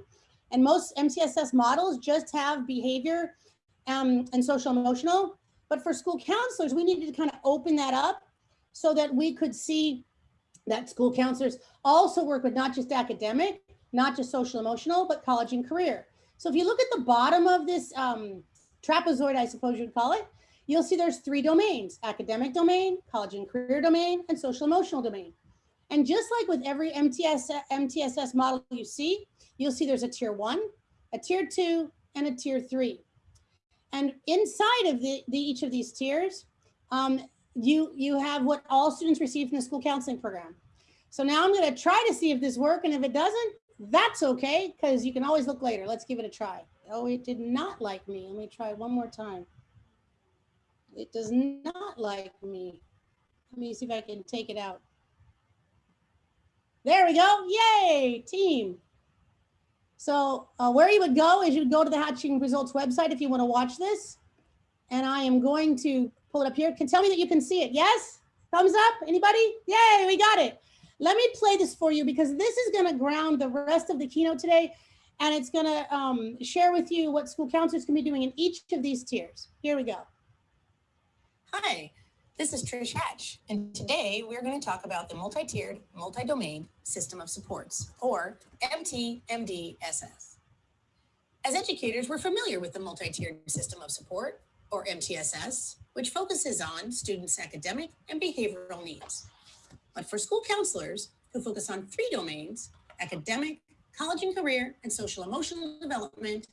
And most MTSS models just have behavior um, and social emotional. But for school counselors, we needed to kind of open that up so that we could see that school counselors also work with not just academic, not just social emotional, but college and career. So if you look at the bottom of this um, trapezoid, I suppose you'd call it, you'll see there's three domains, academic domain, college and career domain, and social emotional domain. And just like with every MTS, MTSS model you see, you'll see there's a tier one, a tier two, and a tier three. And inside of the, the each of these tiers, um, you, you have what all students receive from the school counseling program. So now I'm gonna try to see if this works, and if it doesn't, that's okay, because you can always look later. Let's give it a try. Oh, it did not like me. Let me try one more time. It does not like me. Let me see if I can take it out. There we go. Yay, team. So uh, where you would go is you would go to the Hatching Results website if you want to watch this. And I am going to pull it up here. Can tell me that you can see it. Yes? Thumbs up? Anybody? Yay, we got it. Let me play this for you because this is going to ground the rest of the keynote today. and it's gonna um, share with you what school counselors can be doing in each of these tiers. Here we go. Hi, this is Trish Hatch, and today we're going to talk about the multi-tiered, multi-domain system of supports, or MTMDSS. As educators, we're familiar with the multi-tiered system of support, or MTSS, which focuses on students' academic and behavioral needs. But for school counselors who focus on three domains, academic, college and career, and social emotional development,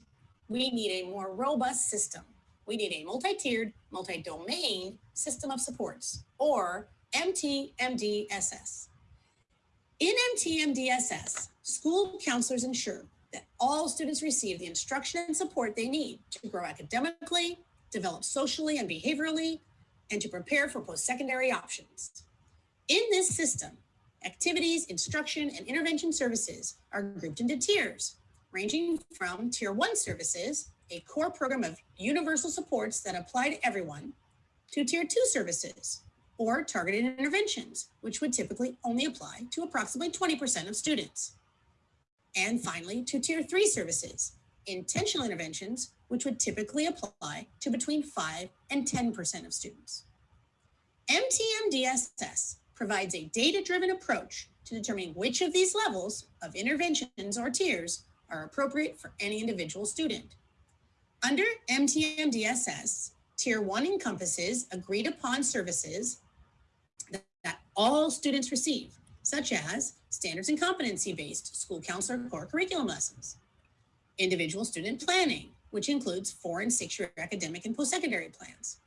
we need a more robust system. We need a multi-tiered, multi-domain system of supports, or MTMDSS. In MTMDSS, school counselors ensure that all students receive the instruction and support they need to grow academically, develop socially and behaviorally, and to prepare for post-secondary options. In this system, activities, instruction, and intervention services are grouped into tiers, ranging from Tier 1 services, a core program of universal supports that apply to everyone, to Tier 2 services, or targeted interventions, which would typically only apply to approximately 20% of students. And finally, to Tier 3 services, intentional interventions, which would typically apply to between 5 and 10% of students. MTMDSS provides a data-driven approach to determining which of these levels of interventions or tiers are appropriate for any individual student. Under MTMDSS, Tier 1 encompasses agreed upon services that, that all students receive, such as standards and competency-based school counselor core curriculum lessons, individual student planning, which includes four and six-year academic and post-secondary plans,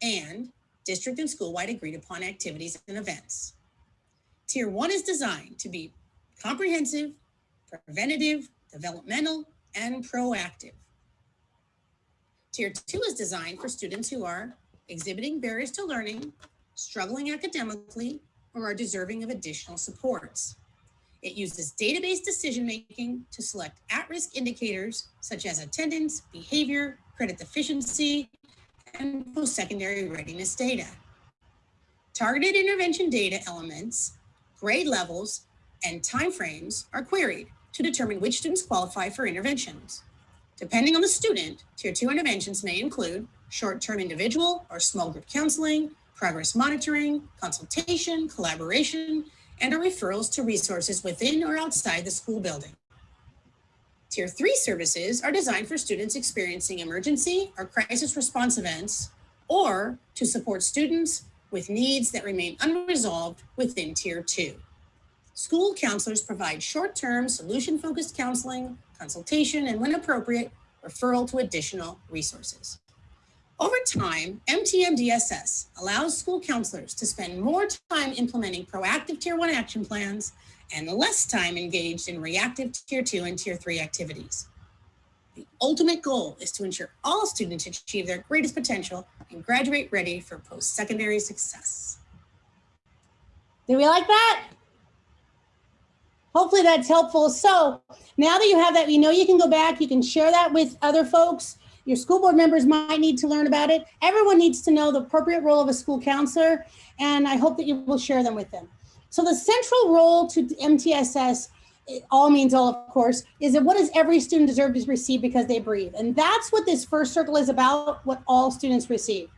and district and school-wide agreed upon activities and events. Tier one is designed to be comprehensive, preventative, developmental, and proactive. Tier two is designed for students who are exhibiting barriers to learning, struggling academically, or are deserving of additional supports. It uses data-based decision-making to select at-risk indicators such as attendance, behavior, credit deficiency, and post-secondary readiness data. Targeted intervention data elements, grade levels, and timeframes are queried to determine which students qualify for interventions. Depending on the student, tier two interventions may include short-term individual or small group counseling, progress monitoring, consultation, collaboration, and or referrals to resources within or outside the school building. Tier three services are designed for students experiencing emergency or crisis response events, or to support students with needs that remain unresolved within tier two. School counselors provide short-term solution-focused counseling, consultation, and when appropriate, referral to additional resources. Over time, MTMDSS allows school counselors to spend more time implementing proactive Tier 1 action plans and less time engaged in reactive Tier 2 and Tier 3 activities. The ultimate goal is to ensure all students achieve their greatest potential and graduate ready for post-secondary success. Do we like that? Hopefully that's helpful. So now that you have that, you know you can go back, you can share that with other folks. Your school board members might need to learn about it. Everyone needs to know the appropriate role of a school counselor, and I hope that you will share them with them. So the central role to MTSS, all means all, of course, is that what does every student deserve to receive because they breathe? And that's what this first circle is about, what all students receive.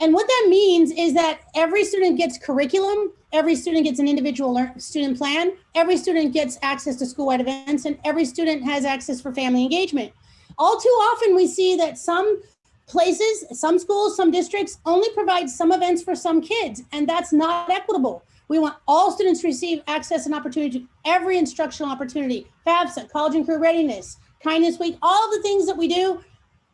And what that means is that every student gets curriculum, every student gets an individual student plan, every student gets access to school-wide events, and every student has access for family engagement. All too often we see that some places, some schools, some districts only provide some events for some kids, and that's not equitable. We want all students to receive access and opportunity to every instructional opportunity, FAFSA, college and career readiness, kindness week, all the things that we do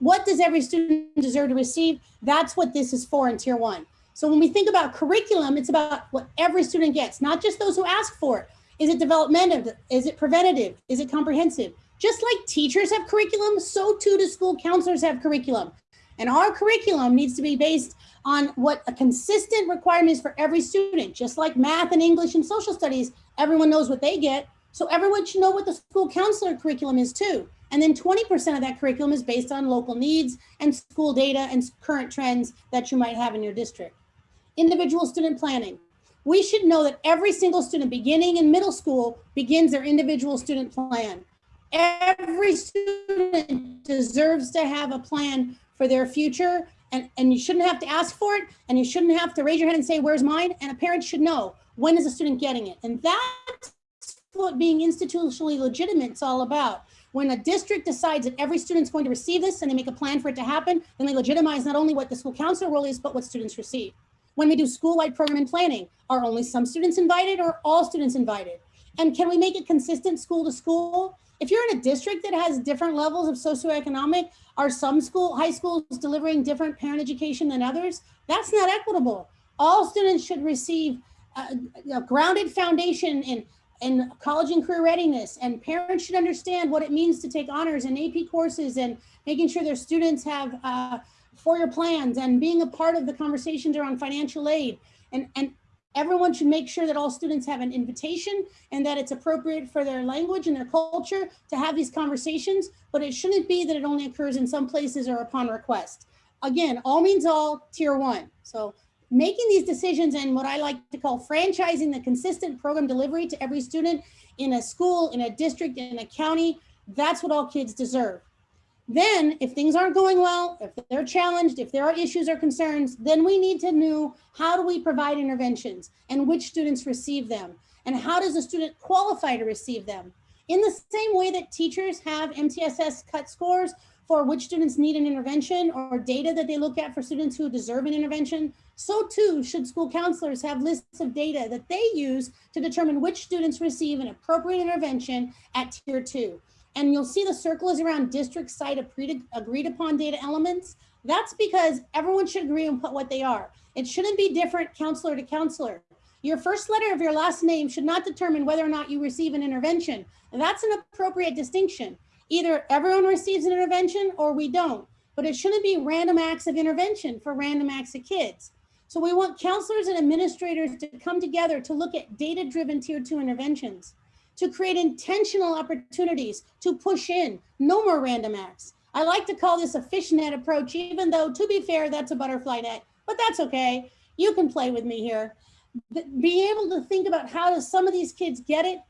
what does every student deserve to receive? That's what this is for in tier one. So when we think about curriculum, it's about what every student gets, not just those who ask for it. Is it developmental? Is it preventative? Is it comprehensive? Just like teachers have curriculum, so too do school counselors have curriculum. And our curriculum needs to be based on what a consistent requirement is for every student, just like math and English and social studies, everyone knows what they get. So everyone should know what the school counselor curriculum is too. And then 20% of that curriculum is based on local needs and school data and current trends that you might have in your district. Individual student planning. We should know that every single student beginning in middle school begins their individual student plan. Every student deserves to have a plan for their future and, and you shouldn't have to ask for it and you shouldn't have to raise your hand and say, where's mine? And a parent should know, when is a student getting it? And that's what being institutionally legitimate is all about. When a district decides that every student's going to receive this and they make a plan for it to happen, then they legitimize not only what the school counselor role is, but what students receive. When we do school-wide program and planning, are only some students invited or all students invited? And can we make it consistent school to school? If you're in a district that has different levels of socioeconomic, are some school, high schools delivering different parent education than others? That's not equitable. All students should receive a, a grounded foundation in, in college and career readiness and parents should understand what it means to take honors and AP courses and making sure their students have uh, four-year plans and being a part of the conversations around financial aid. And, and Everyone should make sure that all students have an invitation and that it's appropriate for their language and their culture to have these conversations, but it shouldn't be that it only occurs in some places or upon request. Again, all means all, tier one. So making these decisions and what I like to call franchising the consistent program delivery to every student in a school, in a district, in a county, that's what all kids deserve. Then if things aren't going well, if they're challenged, if there are issues or concerns, then we need to know how do we provide interventions and which students receive them and how does a student qualify to receive them? In the same way that teachers have MTSS cut scores for which students need an intervention or data that they look at for students who deserve an intervention, so too should school counselors have lists of data that they use to determine which students receive an appropriate intervention at tier two. And you'll see the circle is around district site agreed upon data elements. That's because everyone should agree on what they are. It shouldn't be different counselor to counselor. Your first letter of your last name should not determine whether or not you receive an intervention. And that's an appropriate distinction. Either everyone receives an intervention or we don't, but it shouldn't be random acts of intervention for random acts of kids. So we want counselors and administrators to come together to look at data-driven tier two interventions to create intentional opportunities to push in, no more random acts. I like to call this a fishnet approach, even though to be fair, that's a butterfly net, but that's okay. You can play with me here. Being able to think about how does some of these kids get it,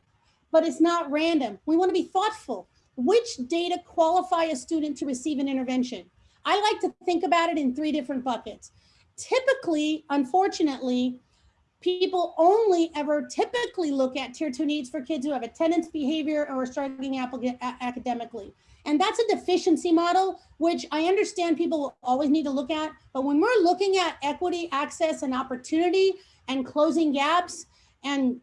but it's not random. We wanna be thoughtful. Which data qualify a student to receive an intervention? I like to think about it in three different buckets. Typically, unfortunately, people only ever typically look at tier two needs for kids who have attendance behavior or are struggling academically. And that's a deficiency model, which I understand people will always need to look at. But when we're looking at equity, access, and opportunity and closing gaps and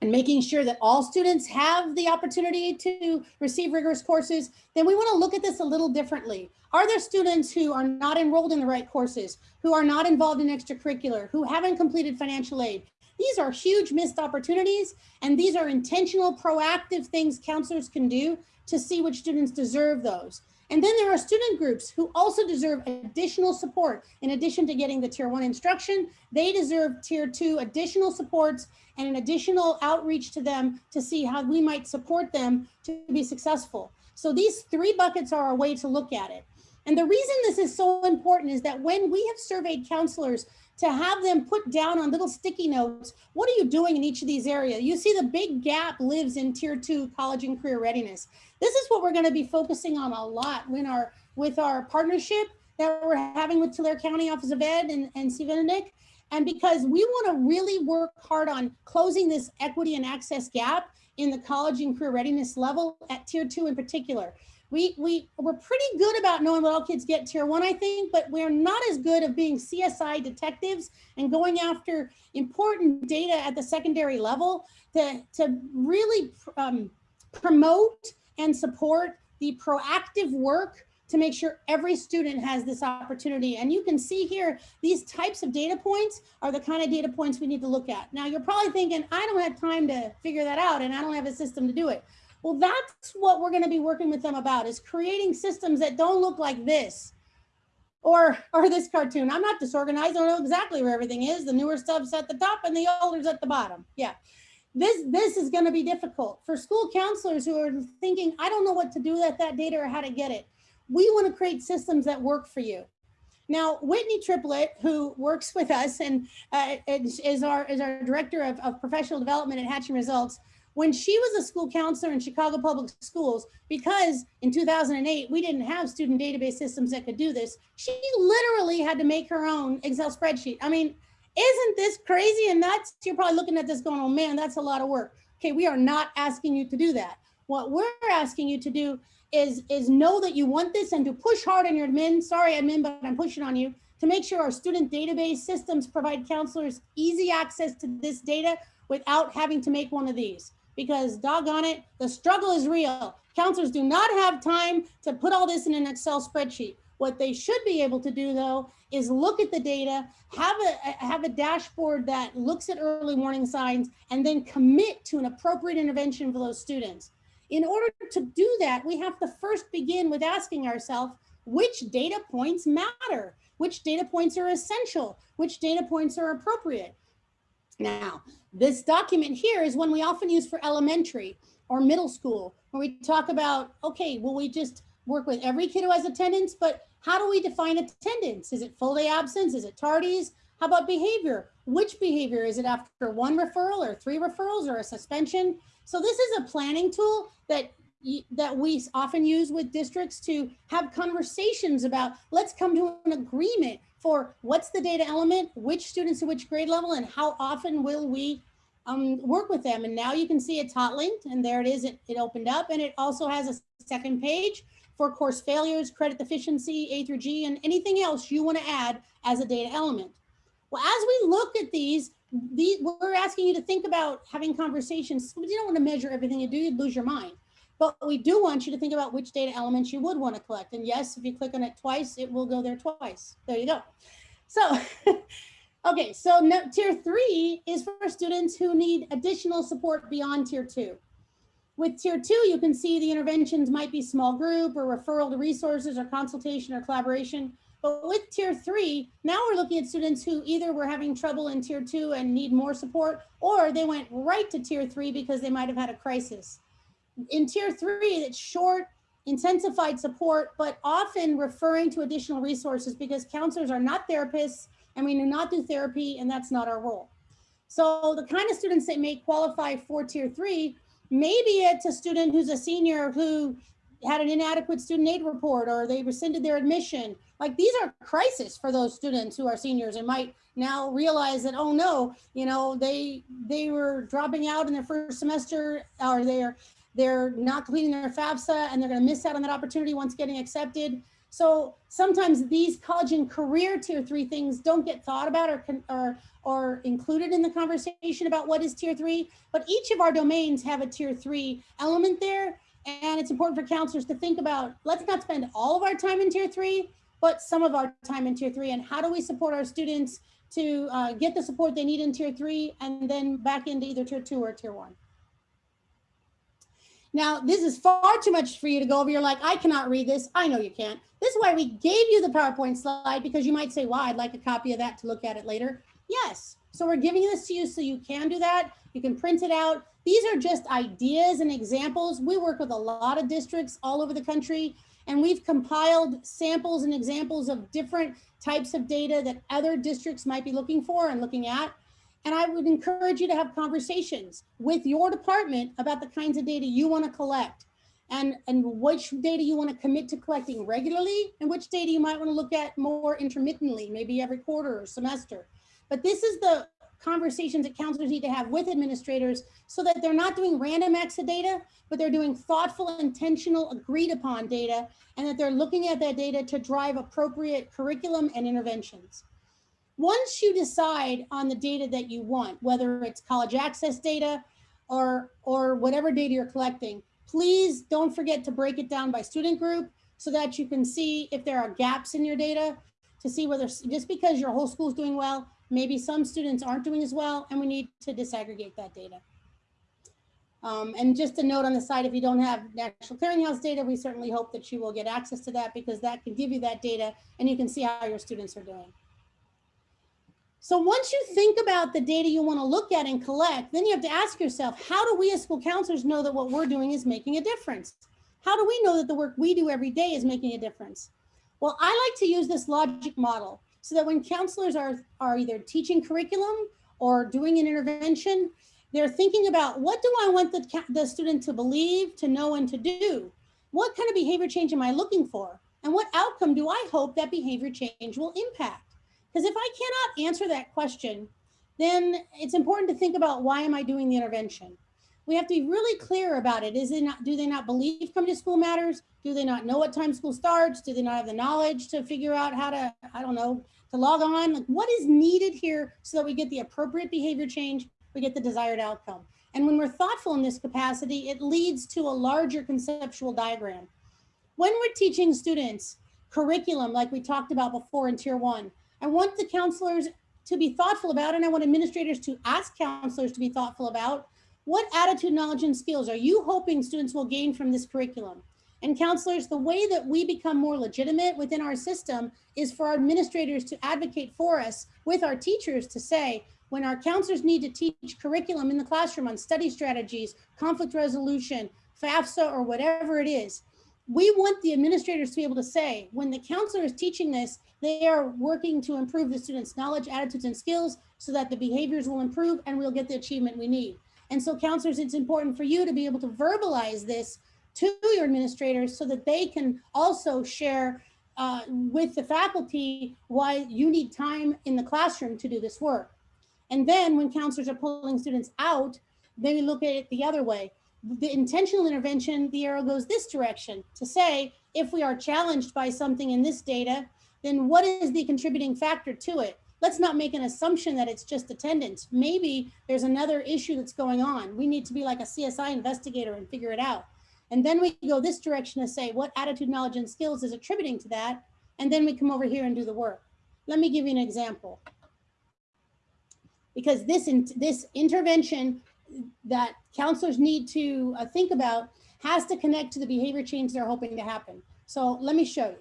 and making sure that all students have the opportunity to receive rigorous courses, then we wanna look at this a little differently. Are there students who are not enrolled in the right courses, who are not involved in extracurricular, who haven't completed financial aid? These are huge missed opportunities, and these are intentional, proactive things counselors can do to see which students deserve those. And then there are student groups who also deserve additional support. In addition to getting the tier one instruction, they deserve tier two additional supports and an additional outreach to them to see how we might support them to be successful. So these three buckets are a way to look at it. And the reason this is so important is that when we have surveyed counselors to have them put down on little sticky notes, what are you doing in each of these areas? You see the big gap lives in tier two college and career readiness. This is what we're gonna be focusing on a lot when our, with our partnership that we're having with Tulare County Office of Ed and, and Nick. And because we wanna really work hard on closing this equity and access gap in the college and career readiness level at tier two in particular we, we, we're pretty good about knowing what all kids get tier one, I think, but we're not as good of being CSI detectives and going after important data at the secondary level to, to really um, promote and support the proactive work to make sure every student has this opportunity. And you can see here, these types of data points are the kind of data points we need to look at. Now you're probably thinking, I don't have time to figure that out and I don't have a system to do it. Well, that's what we're going to be working with them about is creating systems that don't look like this or or this cartoon. I'm not disorganized. I don't know exactly where everything is. The newer stuff's at the top and the older's at the bottom. Yeah. This this is going to be difficult for school counselors who are thinking, I don't know what to do with that data or how to get it. We want to create systems that work for you. Now, Whitney Triplett, who works with us and uh, is, our is our director of, of professional development at Hatching Results, When she was a school counselor in Chicago Public Schools, because in 2008, we didn't have student database systems that could do this, she literally had to make her own Excel spreadsheet. I mean, isn't this crazy and nuts? You're probably looking at this going, oh man, that's a lot of work. Okay, we are not asking you to do that. What we're asking you to do is, is know that you want this and to push hard on your admin. Sorry, admin, but I'm pushing on you to make sure our student database systems provide counselors easy access to this data without having to make one of these. Because doggone it, the struggle is real. Counselors do not have time to put all this in an Excel spreadsheet. What they should be able to do though is look at the data, have a have a dashboard that looks at early warning signs, and then commit to an appropriate intervention for those students. In order to do that, we have to first begin with asking ourselves, which data points matter? Which data points are essential? Which data points are appropriate? Now, this document here is one we often use for elementary or middle school, where we talk about, okay, will we just work with every kid who has attendance, but how do we define attendance? Is it full day absence? Is it tardies? How about behavior? Which behavior? Is it after one referral or three referrals or a suspension? So this is a planning tool that that we often use with districts to have conversations about let's come to an agreement for what's the data element, which students at which grade level, and how often will we um, work with them. And now you can see it's hot linked and there it is, it, it opened up and it also has a second page for course failures, credit deficiency, A through G, and anything else you wanna add as a data element. Well, as we look at these, these we're asking you to think about having conversations. You don't wanna measure everything you do, you'd lose your mind. But we do want you to think about which data elements you would want to collect. And yes, if you click on it twice, it will go there twice. There you go. So, *laughs* okay, so tier three is for students who need additional support beyond tier two. With tier two, you can see the interventions might be small group or referral to resources or consultation or collaboration. But with tier three, now we're looking at students who either were having trouble in tier two and need more support, or they went right to tier three because they might have had a crisis. In tier three, it's short, intensified support, but often referring to additional resources because counselors are not therapists and we do not do therapy and that's not our role. So the kind of students that may qualify for tier three, maybe it's a student who's a senior who had an inadequate student aid report or they rescinded their admission. Like these are crisis for those students who are seniors and might now realize that, oh no, you know, they they were dropping out in their first semester or they're they're not completing their FAFSA and they're going to miss out on that opportunity once getting accepted. So sometimes these college and career tier three things don't get thought about or, or, or included in the conversation about what is tier three, but each of our domains have a tier three element there. And it's important for counselors to think about, let's not spend all of our time in tier three, but some of our time in tier three and how do we support our students to uh, get the support they need in tier three and then back into either tier two or tier one. Now, this is far too much for you to go over. You're like, I cannot read this. I know you can't. This is why we gave you the PowerPoint slide because you might say, well, I'd like a copy of that to look at it later. Yes. So we're giving this to you so you can do that. You can print it out. These are just ideas and examples. We work with a lot of districts all over the country, and we've compiled samples and examples of different types of data that other districts might be looking for and looking at. And I would encourage you to have conversations with your department about the kinds of data you want to collect and, and which data you want to commit to collecting regularly and which data you might want to look at more intermittently, maybe every quarter or semester. But this is the conversations that counselors need to have with administrators so that they're not doing random acts of data, but they're doing thoughtful, intentional, agreed upon data, and that they're looking at that data to drive appropriate curriculum and interventions. Once you decide on the data that you want, whether it's college access data or, or whatever data you're collecting, please don't forget to break it down by student group so that you can see if there are gaps in your data to see whether just because your whole school is doing well, maybe some students aren't doing as well, and we need to disaggregate that data. Um, and just a note on the side, if you don't have National Clearinghouse data, we certainly hope that you will get access to that because that can give you that data and you can see how your students are doing. So once you think about the data you want to look at and collect, then you have to ask yourself, how do we as school counselors know that what we're doing is making a difference? How do we know that the work we do every day is making a difference? Well, I like to use this logic model so that when counselors are, are either teaching curriculum or doing an intervention, They're thinking about what do I want the, the student to believe, to know, and to do? What kind of behavior change am I looking for? And what outcome do I hope that behavior change will impact? Because if I cannot answer that question, then it's important to think about why am I doing the intervention? We have to be really clear about it. Is it not, do they not believe coming to school matters? Do they not know what time school starts? Do they not have the knowledge to figure out how to, I don't know, to log on? Like what is needed here so that we get the appropriate behavior change, we get the desired outcome. And when we're thoughtful in this capacity, it leads to a larger conceptual diagram. When we're teaching students curriculum, like we talked about before in tier one, I want the counselors to be thoughtful about, and I want administrators to ask counselors to be thoughtful about, what attitude, knowledge, and skills are you hoping students will gain from this curriculum? And counselors, the way that we become more legitimate within our system is for our administrators to advocate for us with our teachers to say, when our counselors need to teach curriculum in the classroom on study strategies, conflict resolution, FAFSA, or whatever it is, we want the administrators to be able to say, when the counselor is teaching this, they are working to improve the students' knowledge, attitudes, and skills so that the behaviors will improve and we'll get the achievement we need. And so counselors, it's important for you to be able to verbalize this to your administrators so that they can also share uh, with the faculty why you need time in the classroom to do this work. And then when counselors are pulling students out, then we look at it the other way. The intentional intervention, the arrow goes this direction to say, if we are challenged by something in this data, then what is the contributing factor to it? let's not make an assumption that it's just attendance. Maybe there's another issue that's going on. We need to be like a CSI investigator and figure it out. And then we go this direction to say what attitude, knowledge, and skills is attributing to that. And then we come over here and do the work. Let me give you an example. Because this, in, this intervention that counselors need to uh, think about has to connect to the behavior change they're hoping to happen. So let me show you.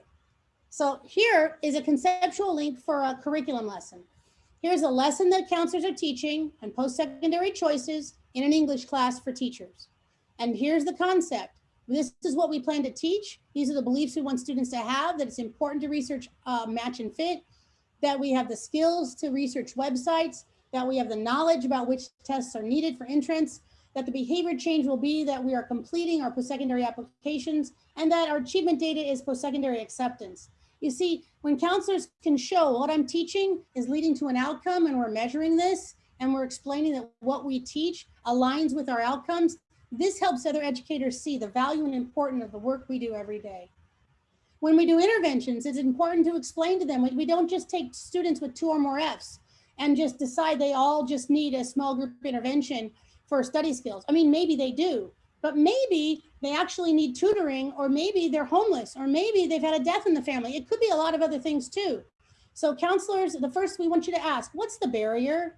So here is a conceptual link for a curriculum lesson. Here's a lesson that counselors are teaching on post-secondary choices in an English class for teachers. And here's the concept. This is what we plan to teach. These are the beliefs we want students to have, that it's important to research uh, match and fit, that we have the skills to research websites, that we have the knowledge about which tests are needed for entrance, that the behavior change will be that we are completing our post-secondary applications, and that our achievement data is post-secondary acceptance. You see, when counselors can show what I'm teaching is leading to an outcome and we're measuring this and we're explaining that what we teach aligns with our outcomes, this helps other educators see the value and importance of the work we do every day. When we do interventions, it's important to explain to them, we don't just take students with two or more Fs and just decide they all just need a small group intervention for study skills. I mean, maybe they do, but maybe they actually need tutoring, or maybe they're homeless, or maybe they've had a death in the family. It could be a lot of other things too. So counselors, the first we want you to ask, what's the barrier?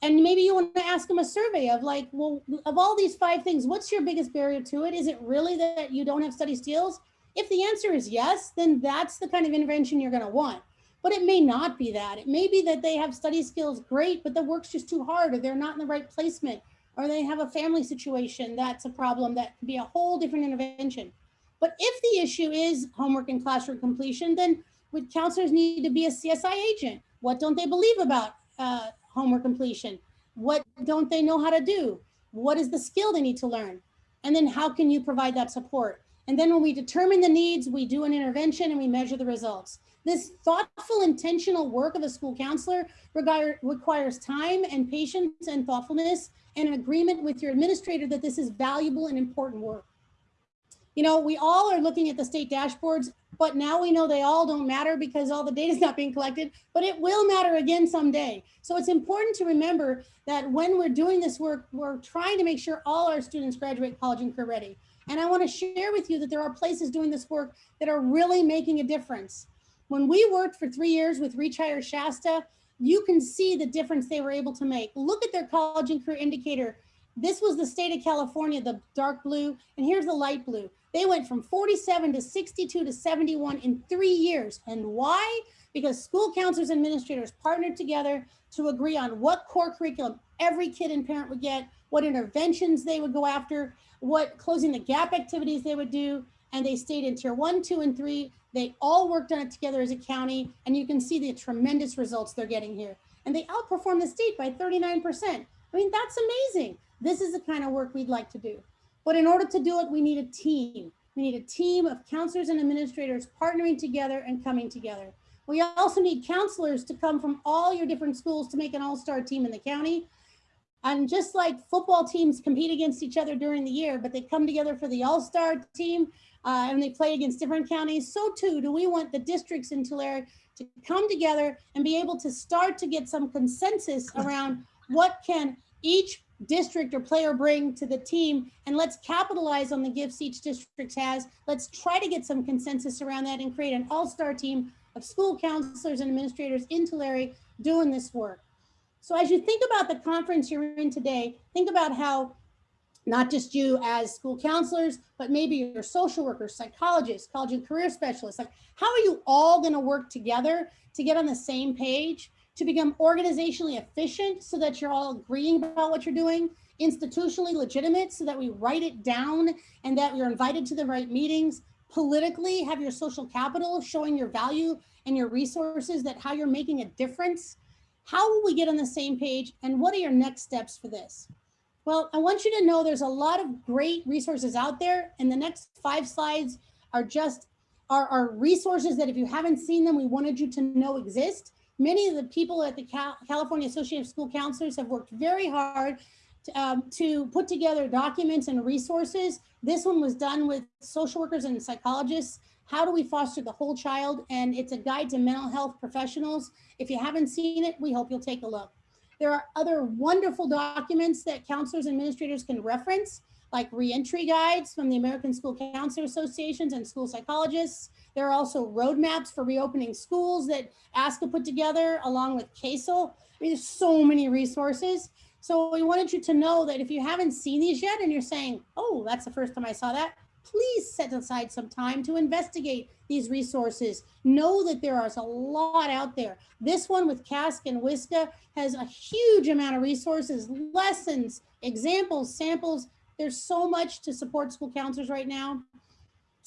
And maybe you want to ask them a survey of like, well, of all these five things, what's your biggest barrier to it? Is it really that you don't have study skills? If the answer is yes, then that's the kind of intervention you're going to want. But it may not be that. It may be that they have study skills great, but the work's just too hard or they're not in the right placement or they have a family situation that's a problem that could be a whole different intervention. But if the issue is homework and classroom completion, then would counselors need to be a CSI agent? What don't they believe about uh, homework completion? What don't they know how to do? What is the skill they need to learn? And then how can you provide that support? And then when we determine the needs, we do an intervention and we measure the results. This thoughtful, intentional work of a school counselor requires time and patience and thoughtfulness and an agreement with your administrator that this is valuable and important work. You know, we all are looking at the state dashboards, but now we know they all don't matter because all the data is not being collected, but it will matter again someday. So it's important to remember that when we're doing this work, we're trying to make sure all our students graduate college and career ready. And I wanna share with you that there are places doing this work that are really making a difference. When we worked for three years with Reach Higher Shasta, you can see the difference they were able to make. Look at their college and career indicator. This was the state of California, the dark blue, and here's the light blue. They went from 47 to 62 to 71 in three years. And why? Because school counselors and administrators partnered together to agree on what core curriculum every kid and parent would get, what interventions they would go after, what closing the gap activities they would do, and they stayed in tier one, two, and three. They all worked on it together as a county, and you can see the tremendous results they're getting here. And they outperform the state by 39%. I mean, that's amazing. This is the kind of work we'd like to do. But in order to do it, we need a team. We need a team of counselors and administrators partnering together and coming together. We also need counselors to come from all your different schools to make an all-star team in the county. And just like football teams compete against each other during the year, but they come together for the all-star team uh, and they play against different counties, so too do we want the districts in Tulare to come together and be able to start to get some consensus around what can each district or player bring to the team and let's capitalize on the gifts each district has. Let's try to get some consensus around that and create an all-star team of school counselors and administrators in Tulare doing this work. So as you think about the conference you're in today, think about how not just you as school counselors, but maybe your social workers, psychologists, college and career specialists, like how are you all gonna work together to get on the same page, to become organizationally efficient so that you're all agreeing about what you're doing, institutionally legitimate so that we write it down and that you're invited to the right meetings, politically have your social capital showing your value and your resources that how you're making a difference. How will we get on the same page and what are your next steps for this? Well, I want you to know there's a lot of great resources out there and the next five slides are just are, are resources that if you haven't seen them, we wanted you to know exist. Many of the people at the Cal California Association of School Counselors have worked very hard to, um, to put together documents and resources. This one was done with social workers and psychologists. How do we foster the whole child? And it's a guide to mental health professionals. If you haven't seen it, we hope you'll take a look. There are other wonderful documents that counselors and administrators can reference, like reentry guides from the American School Counselor Associations and school psychologists. There are also roadmaps for reopening schools that ASCA put together along with CASEL. I mean, there's so many resources. So we wanted you to know that if you haven't seen these yet and you're saying, oh, that's the first time I saw that, please set aside some time to investigate these resources. Know that there is a lot out there. This one with CASC and WISCA has a huge amount of resources, lessons, examples, samples. There's so much to support school counselors right now.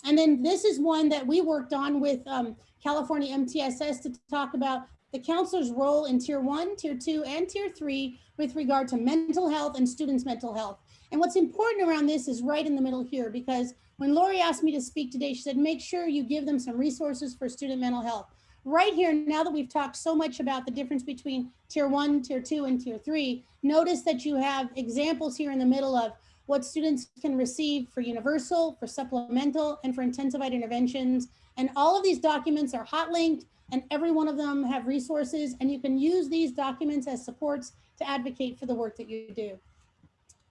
And then this is one that we worked on with um, California MTSS to talk about the counselor's role in tier one, tier two, and tier three with regard to mental health and students' mental health. And what's important around this is right in the middle here, because when Lori asked me to speak today, she said, make sure you give them some resources for student mental health. Right here, now that we've talked so much about the difference between tier one, tier two, and tier three, notice that you have examples here in the middle of what students can receive for universal, for supplemental, and for intensified interventions. And all of these documents are hot linked and every one of them have resources and you can use these documents as supports to advocate for the work that you do.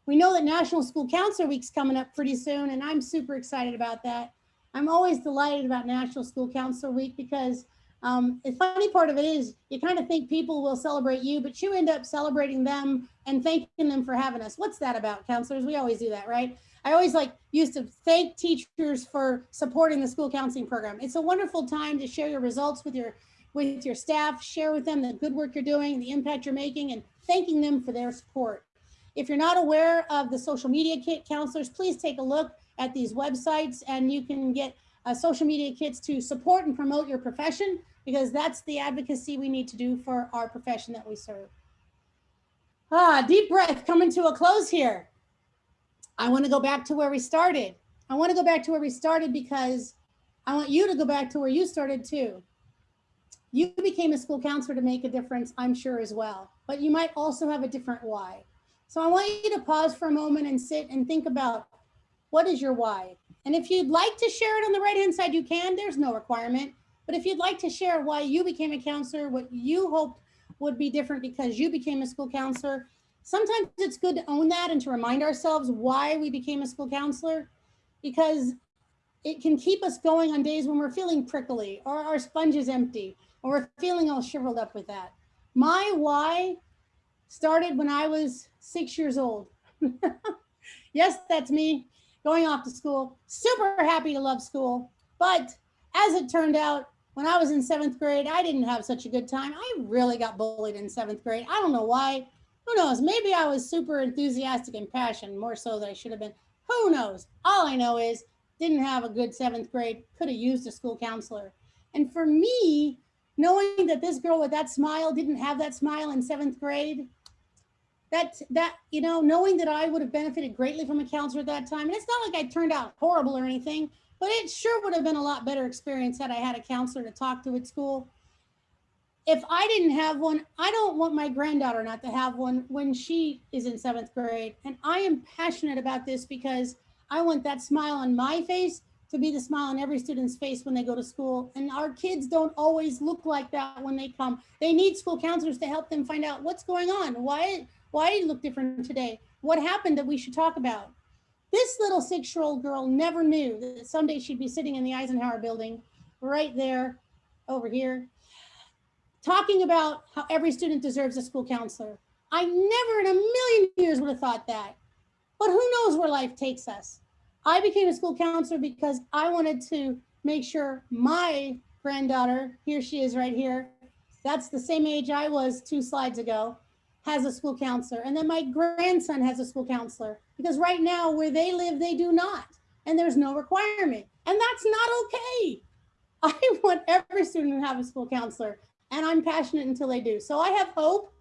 We know that National School Counselor Week's coming up pretty soon, and I'm super excited about that. I'm always delighted about National School Counselor Week because um, the funny part of it is you kind of think people will celebrate you, but you end up celebrating them and thanking them for having us. What's that about, counselors? We always do that, right? I always like used to thank teachers for supporting the school counseling program. It's a wonderful time to share your results with your with your staff, share with them the good work you're doing, the impact you're making, and thanking them for their support. If you're not aware of the social media kit counselors, please take a look at these websites and you can get uh, social media kits to support and promote your profession because that's the advocacy we need to do for our profession that we serve. Ah, deep breath coming to a close here. I want to go back to where we started. I want to go back to where we started because I want you to go back to where you started too. You became a school counselor to make a difference, I'm sure as well, but you might also have a different why. So I want you to pause for a moment and sit and think about what is your why? And if you'd like to share it on the right hand side, you can, there's no requirement. But if you'd like to share why you became a counselor, what you hoped would be different because you became a school counselor, sometimes it's good to own that and to remind ourselves why we became a school counselor because it can keep us going on days when we're feeling prickly or our sponge is empty or we're feeling all shriveled up with that. My why started when I was six years old. *laughs* yes, that's me going off to school. Super happy to love school. But as it turned out, when I was in seventh grade, I didn't have such a good time. I really got bullied in seventh grade. I don't know why. Who knows? Maybe I was super enthusiastic and passionate, more so than I should have been. Who knows? All I know is didn't have a good seventh grade, could have used a school counselor. And for me, knowing that this girl with that smile didn't have that smile in seventh grade, that, that, you know, knowing that I would have benefited greatly from a counselor at that time, and it's not like I turned out horrible or anything, but it sure would have been a lot better experience had I had a counselor to talk to at school. If I didn't have one, I don't want my granddaughter not to have one when she is in seventh grade. And I am passionate about this because I want that smile on my face to be the smile on every student's face when they go to school. And our kids don't always look like that when they come. They need school counselors to help them find out what's going on. Why, why do you look different today? What happened that we should talk about? This little six-year-old girl never knew that someday she'd be sitting in the Eisenhower building right there over here, talking about how every student deserves a school counselor. I never in a million years would have thought that. But who knows where life takes us? I became a school counselor because I wanted to make sure my granddaughter, here she is right here, that's the same age I was two slides ago, has a school counselor. And then my grandson has a school counselor because right now where they live, they do not. And there's no requirement. And that's not okay. *laughs* I want every student to have a school counselor and I'm passionate until they do. So I have hope.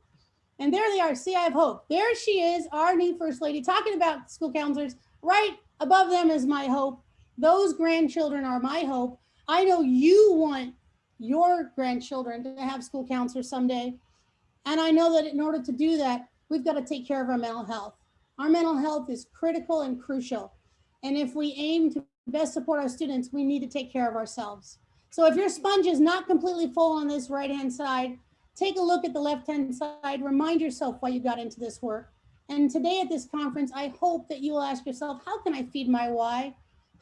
And there they are. See, I have hope. There she is, our new first lady, talking about school counselors. Right above them is my hope. Those grandchildren are my hope. I know you want your grandchildren to have school counselors someday. And I know that in order to do that, we've got to take care of our mental health. Our mental health is critical and crucial. And if we aim to best support our students, we need to take care of ourselves. So if your sponge is not completely full on this right-hand side, take a look at the left-hand side, remind yourself why you got into this work. And today at this conference, I hope that you will ask yourself, how can I feed my why?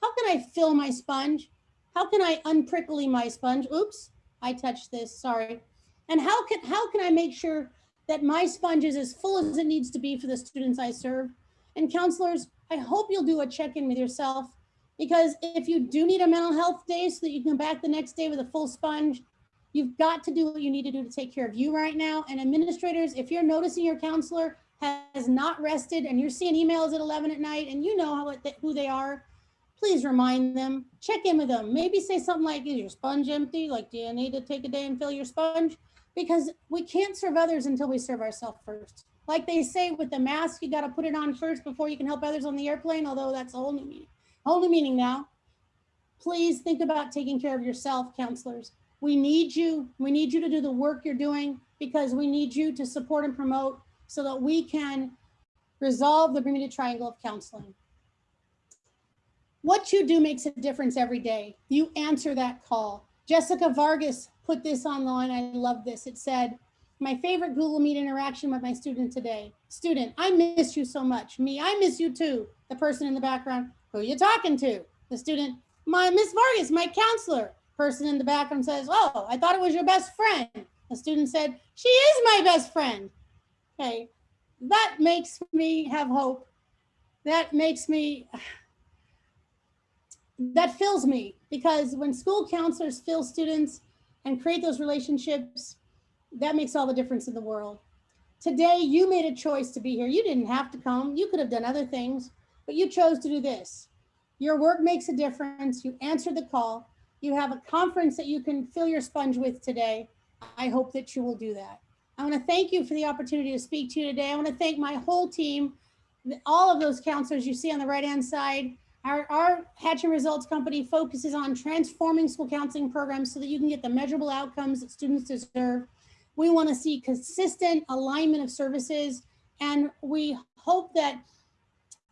How can I fill my sponge? How can I unprickly my sponge? Oops, I touched this, sorry. And how can, how can I make sure that my sponge is as full as it needs to be for the students I serve? And counselors, I hope you'll do a check-in with yourself because if you do need a mental health day so that you can back the next day with a full sponge, you've got to do what you need to do to take care of you right now. And administrators, if you're noticing your counselor has not rested and you're seeing emails at 11 at night and you know how it, who they are, please remind them, check in with them. Maybe say something like, is your sponge empty? Like, do you need to take a day and fill your sponge? Because we can't serve others until we serve ourselves first. Like they say with the mask, you got to put it on first before you can help others on the airplane, although that's a whole new meaning, whole new meaning now. Please think about taking care of yourself, counselors. We need you. We need you to do the work you're doing because we need you to support and promote so that we can resolve the Bermuda Triangle of counseling. What you do makes a difference every day. You answer that call. Jessica Vargas put this online. I love this. It said, my favorite Google Meet interaction with my student today. Student, I miss you so much. Me, I miss you too. The person in the background, who you talking to? The student, my Miss Vargas, my counselor. Person in the background says, oh, I thought it was your best friend. The student said, she is my best friend. Okay, that makes me have hope. That makes me, *sighs* that fills me because when school counselors fill students and create those relationships, that makes all the difference in the world. Today, you made a choice to be here. You didn't have to come. You could have done other things, but you chose to do this. Your work makes a difference. You answered the call. You have a conference that you can fill your sponge with today. I hope that you will do that. I want to thank you for the opportunity to speak to you today. I want to thank my whole team, all of those counselors you see on the right-hand side, our, our Hatching Results Company focuses on transforming school counseling programs so that you can get the measurable outcomes that students deserve. We want to see consistent alignment of services, and we hope that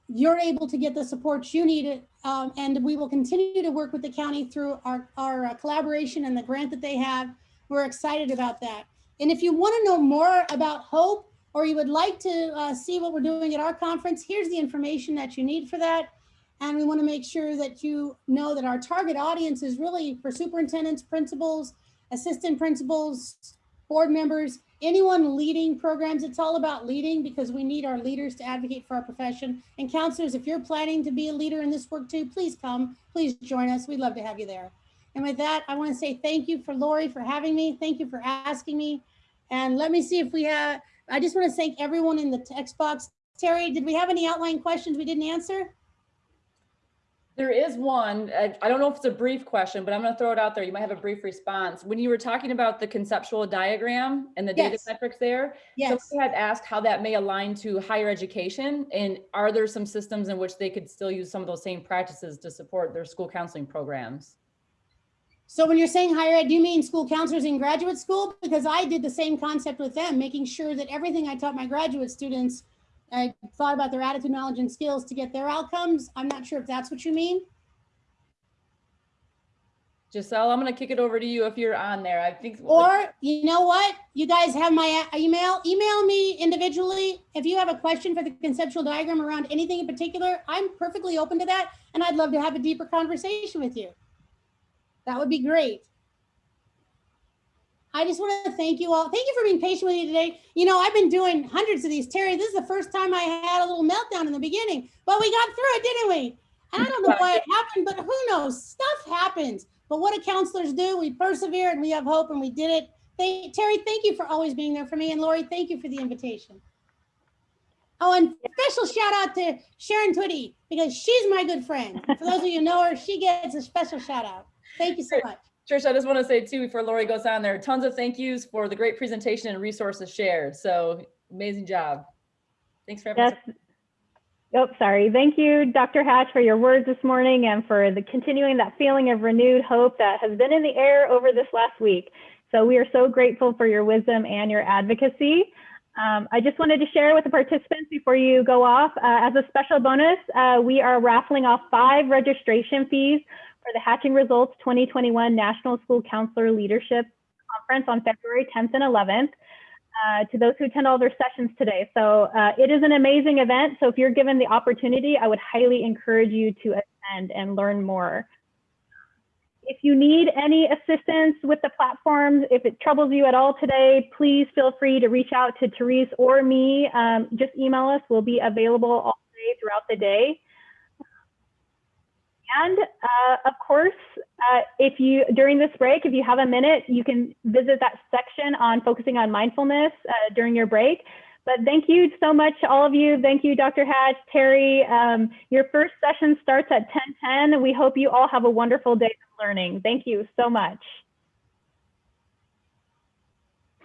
you're able to get the support you need. Um, and we will continue to work with the county through our, our uh, collaboration and the grant that they have. We're excited about that. And if you want to know more about HOPE, or you would like to uh, see what we're doing at our conference, here's the information that you need for that. And we want to make sure that you know that our target audience is really for superintendents, principals, assistant principals, board members, anyone leading programs. It's all about leading because we need our leaders to advocate for our profession. And counselors, if you're planning to be a leader in this work too, please come, please join us. We'd love to have you there. And with that, I want to say thank you for Lori for having me. Thank you for asking me. And let me see if we have, I just want to thank everyone in the text box. Terri, did we have any outline questions we didn't answer? There is one, I, I don't know if it's a brief question, but I'm gonna throw it out there. You might have a brief response. When you were talking about the conceptual diagram and the data Yes. metrics there, Yes. somebody had asked how that may align to higher education and are there some systems in which they could still use some of those same practices to support their school counseling programs? So when you're saying higher ed, do you mean school counselors in graduate school? Because I did the same concept with them, making sure that everything I taught my graduate students, I thought about their attitude, knowledge, and skills to get their outcomes. I'm not sure if that's what you mean. Giselle, I'm gonna kick it over to you if you're on there. I think. Or, you know what? You guys have my email. Email me individually. If you have a question for the conceptual diagram around anything in particular, I'm perfectly open to that. And I'd love to have a deeper conversation with you. That would be great. I just want to thank you all. Thank you for being patient with me today. You know, I've been doing hundreds of these. Terri, this is the first time I had a little meltdown in the beginning, but we got through it, didn't we? And I don't know why it happened, but who knows? Stuff happens. But what do counselors do? We persevere and we have hope and we did it. Thank, Terri, thank you for always being there for me. And Lori, thank you for the invitation. Oh, and special shout out to Sharon Twitty because she's my good friend. For those of you who know her, she gets a special shout out. Thank you so much. Trish, I just want to say too, before Lori goes on there, tons of thank yous for the great presentation and resources shared. So amazing job. Thanks for everything. Yes. Oh, sorry. Thank you, Dr. Hatch, for your words this morning and for the continuing that feeling of renewed hope that has been in the air over this last week. So we are so grateful for your wisdom and your advocacy. Um, I just wanted to share with the participants before you go off, uh, as a special bonus, uh, we are raffling off five registration fees for the Hatching Results 2021 National School Counselor Leadership Conference on February 10th and 11th uh, to those who attend all their sessions today. So uh, it is an amazing event. So if you're given the opportunity, I would highly encourage you to attend and learn more. If you need any assistance with the platforms, if it troubles you at all today, please feel free to reach out to Therese or me. Um, just email us. We'll be available all day throughout the day. And uh, of course, uh, if you during this break, if you have a minute, you can visit that section on focusing on mindfulness uh, during your break. But thank you so much, all of you. Thank you, Dr. Hatch, Terri. Um, your first session starts at 10:10. We hope you all have a wonderful day of learning. Thank you so much.